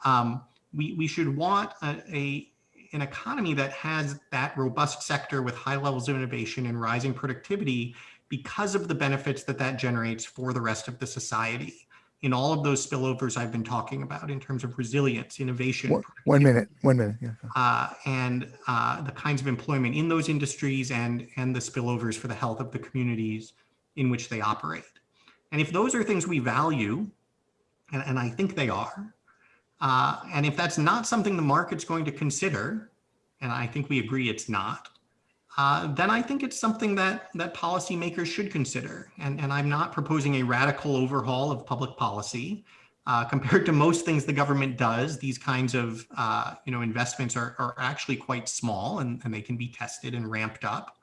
C: Um, we, we should want a, a, an economy that has that robust sector with high levels of innovation and rising productivity because of the benefits that that generates for the rest of the society in all of those spillovers I've been talking about in terms of resilience, innovation,
B: One- One minute, one minute. Yeah.
C: uh, and uh, the kinds of employment in those industries and, and the spillovers for the health of the communities in which they operate. And if those are things we value, and, and I think they are, uh, and if that's not something the market's going to consider, and I think we agree it's not, uh, then I think it's something that that policymakers should consider. And, and I'm not proposing a radical overhaul of public policy. Uh, compared to most things the government does, these kinds of uh, you know investments are, are actually quite small and, and they can be tested and ramped up.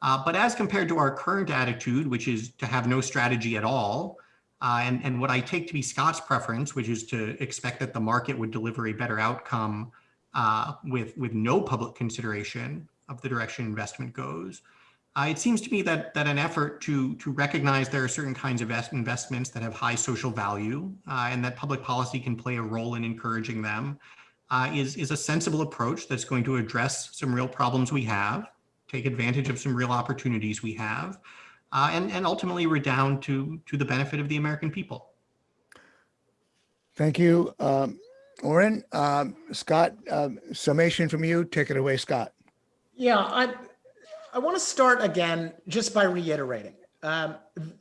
C: Uh, but as compared to our current attitude, which is to have no strategy at all, uh, and, and what I take to be Scott's preference, which is to expect that the market would deliver a better outcome uh, with, with no public consideration of the direction investment goes. Uh, it seems to me that that an effort to to recognize there are certain kinds of investments that have high social value uh, and that public policy can play a role in encouraging them uh, is is a sensible approach that's going to address some real problems we have, take advantage of some real opportunities we have, uh, and and ultimately redound to to the benefit of the American people.
B: Thank you, um, Oren. Um, Scott, um, summation from you. Take it away, Scott.
D: Yeah, I, I want to start again just by reiterating. Um,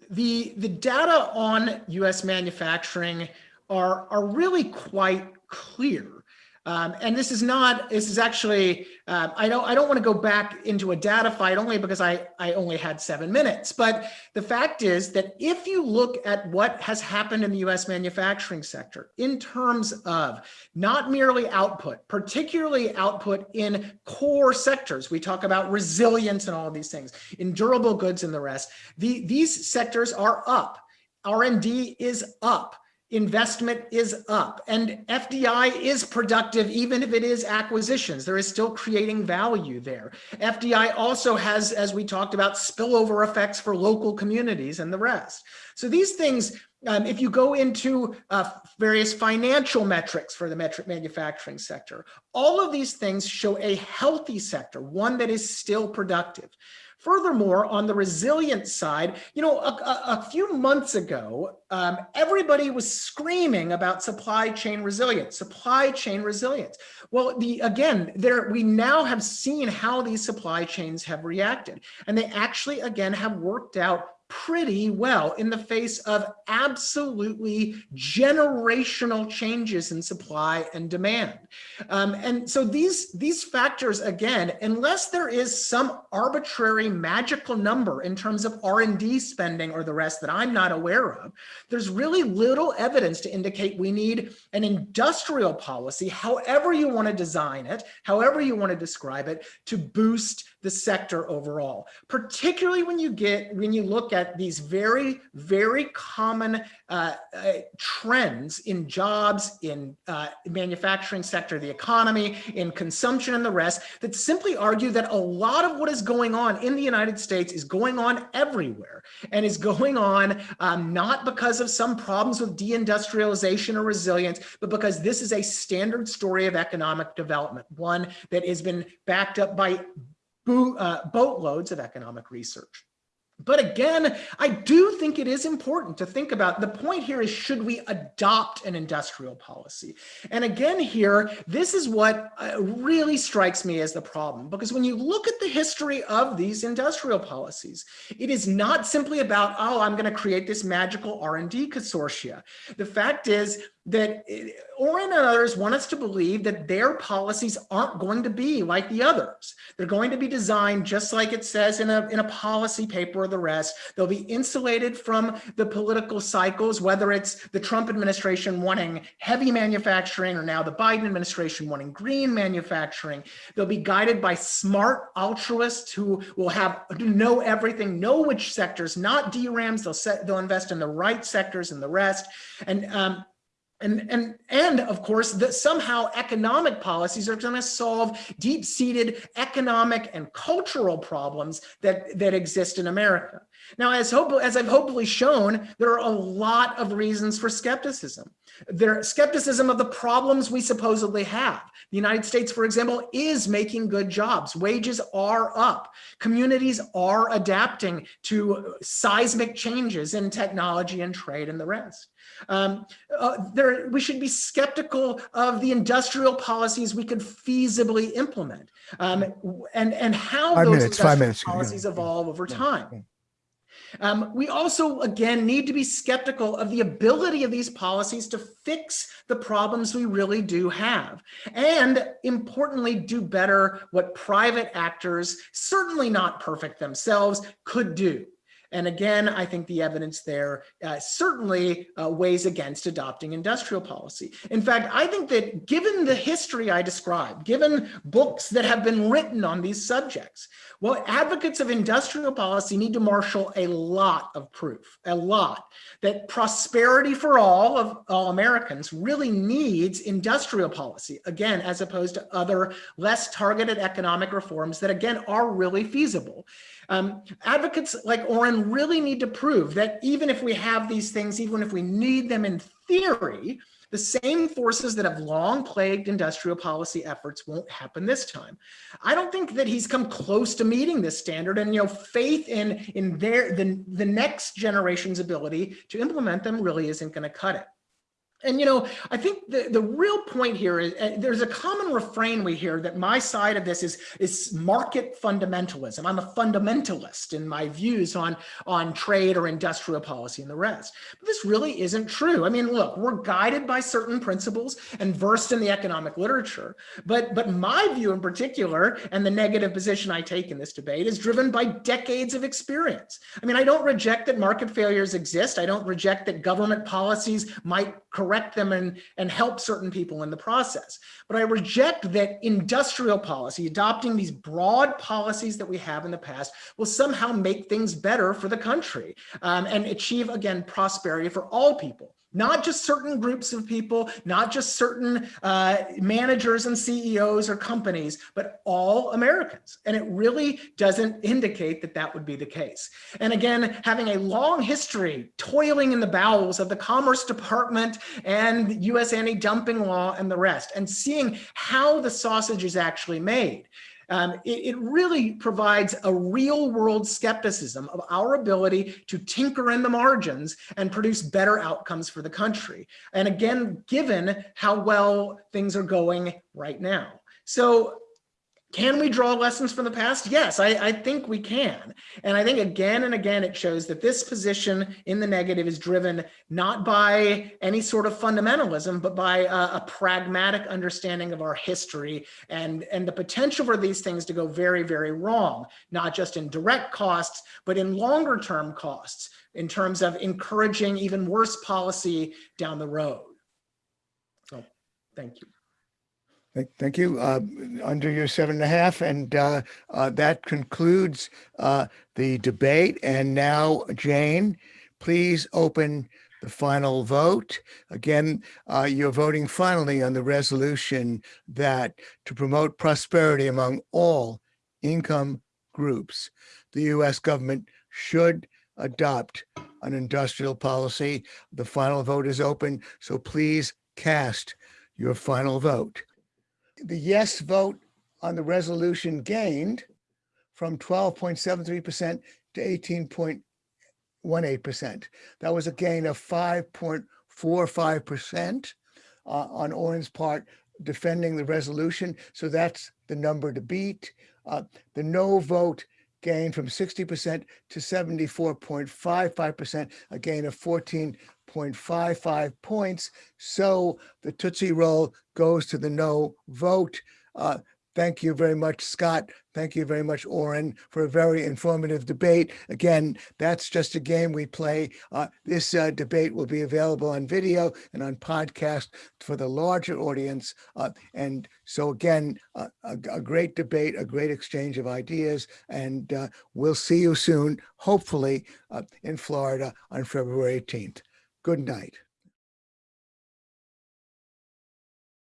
D: the, the data on US manufacturing are, are really quite clear. Um, and this is not, this is actually, uh, I don't, I don't want to go back into a data fight only because I, I only had seven minutes. But the fact is that if you look at what has happened in the US manufacturing sector in terms of not merely output, particularly output in core sectors, we talk about resilience and all of these things, in durable goods and the rest, the, these sectors are up. R&D is up investment is up and FDI is productive even if it is acquisitions. There is still creating value there. FDI also has, as we talked about, spillover effects for local communities and the rest. So these things, um, if you go into uh, various financial metrics for the metric manufacturing sector, all of these things show a healthy sector, one that is still productive. Furthermore, on the resilient side, you know, a, a, a few months ago, um, everybody was screaming about supply chain resilience, supply chain resilience. Well, the again, there we now have seen how these supply chains have reacted, and they actually again have worked out pretty well in the face of absolutely generational changes in supply and demand. Um, and so these, these factors, again, unless there is some arbitrary magical number in terms of R&D spending or the rest that I'm not aware of, there's really little evidence to indicate we need an industrial policy, however you want to design it, however you want to describe it, to boost the sector overall, particularly when you get, when you look at these very, very common uh, uh, trends in jobs, in uh, manufacturing sector, the economy, in consumption and the rest that simply argue that a lot of what is going on in the United States is going on everywhere and is going on um, not because of some problems with deindustrialization or resilience, but because this is a standard story of economic development, one that has been backed up by uh, boatloads of economic research. But again, I do think it is important to think about the point here is should we adopt an industrial policy? And again here, this is what uh, really strikes me as the problem because when you look at the history of these industrial policies, it is not simply about, oh, I'm going to create this magical R&D consortia. The fact is that Oren and others want us to believe that their policies aren't going to be like the others. They're going to be designed just like it says in a, in a policy paper or the rest. They'll be insulated from the political cycles, whether it's the Trump administration wanting heavy manufacturing or now the Biden administration wanting green manufacturing. They'll be guided by smart altruists who will have know everything, know which sectors, not DRAMs. They'll set, they'll invest in the right sectors and the rest. And um, And, and, and of course, that somehow economic policies are going to solve deep-seated economic and cultural problems that, that exist in America. Now, as, hope, as I've hopefully shown, there are a lot of reasons for skepticism. There skepticism of the problems we supposedly have. The United States, for example, is making good jobs. Wages are up. Communities are adapting to seismic changes in technology and trade and the rest. Um, uh, there, we should be skeptical of the industrial policies we could feasibly implement um, and, and how
B: Five
D: those
B: minutes,
D: industrial
B: minutes. Yeah.
D: policies evolve over
B: Yeah,
D: time.
B: yeah.
D: Um, we also, again, need to be skeptical of the ability of these policies to fix the problems we really do have. And importantly, do better what private actors, certainly not perfect themselves, could do. And again, I think the evidence there uh, certainly uh, weighs against adopting industrial policy. In fact, I think that given the history I described, given books that have been written on these subjects, well, advocates of industrial policy need to marshal a lot of proof, a lot, that prosperity for all of all Americans really needs industrial policy, again, as opposed to other less targeted economic reforms that, again, are really feasible. Um, advocates like Oren really need to prove that even if we have these things, even if we need them in theory, the same forces that have long plagued industrial policy efforts won't happen this time. I don't think that he's come close to meeting this standard and you know faith in in their the, the next generation's ability to implement them really isn't going to cut it. And, you know, I think the, the real point here is uh, there's a common refrain we hear that my side of this is, is market fundamentalism. I'm a fundamentalist in my views on, on trade or industrial policy and the rest. But this really isn't true. I mean, look, we're guided by certain principles and versed in the economic literature. But, but my view in particular, and the negative position I take in this debate, is driven by decades of experience. I mean, I don't reject that market failures exist. I don't reject that government policies might correct correct them and, and help certain people in the process. But I reject that industrial policy, adopting these broad policies that we have in the past, will somehow make things better for the country um, and achieve, again, prosperity for all people not just certain groups of people, not just certain uh, managers and CEOs or companies, but all Americans. And it really doesn't indicate that that would be the case. And again, having a long history toiling in the bowels of the Commerce Department and US anti-dumping law and the rest, and seeing how the sausage is actually made um, it, it, really provides a real world skepticism of our ability to tinker in the margins and produce better outcomes for the country. And again, given how well things are going right now. So can we draw lessons from the past? Yes, I, I, think we can. And I think again and again, it shows that this position in the negative is driven not by any sort of fundamentalism, but by a, a pragmatic understanding of our history and, and the potential for these things to go very, very wrong, not just in direct costs, but in longer term costs in terms of encouraging even worse policy down the road. So thank you.
B: Thank- you. Uh, Under your seven and a half, and uh, uh, that concludes uh, the debate. And now, Jane, please open the final vote. Again, uh, you're voting finally on the resolution that to promote prosperity among all income groups, the U.S. government should adopt an industrial policy. The final vote is open, so please cast your final vote the yes vote on the resolution gained from 12.73% to 18.18%. That was a gain of 5.45% uh, on Oren's part defending the resolution. So that's the number to beat. Uh, the no vote gained from 60% to 74.55%, a gain of 14.55 points. So the Tootsie Roll goes to the no vote. Uh, Thank you very much, Scott. Thank you very much, Oren, for a very informative debate. Again, that's just a game we play. Uh, this uh, debate will be available on video and on podcast for the larger audience. Uh, and so again, uh, a, a, great debate, a great exchange of ideas, and uh, we'll see you soon, hopefully uh, in Florida on February 18th. Good night.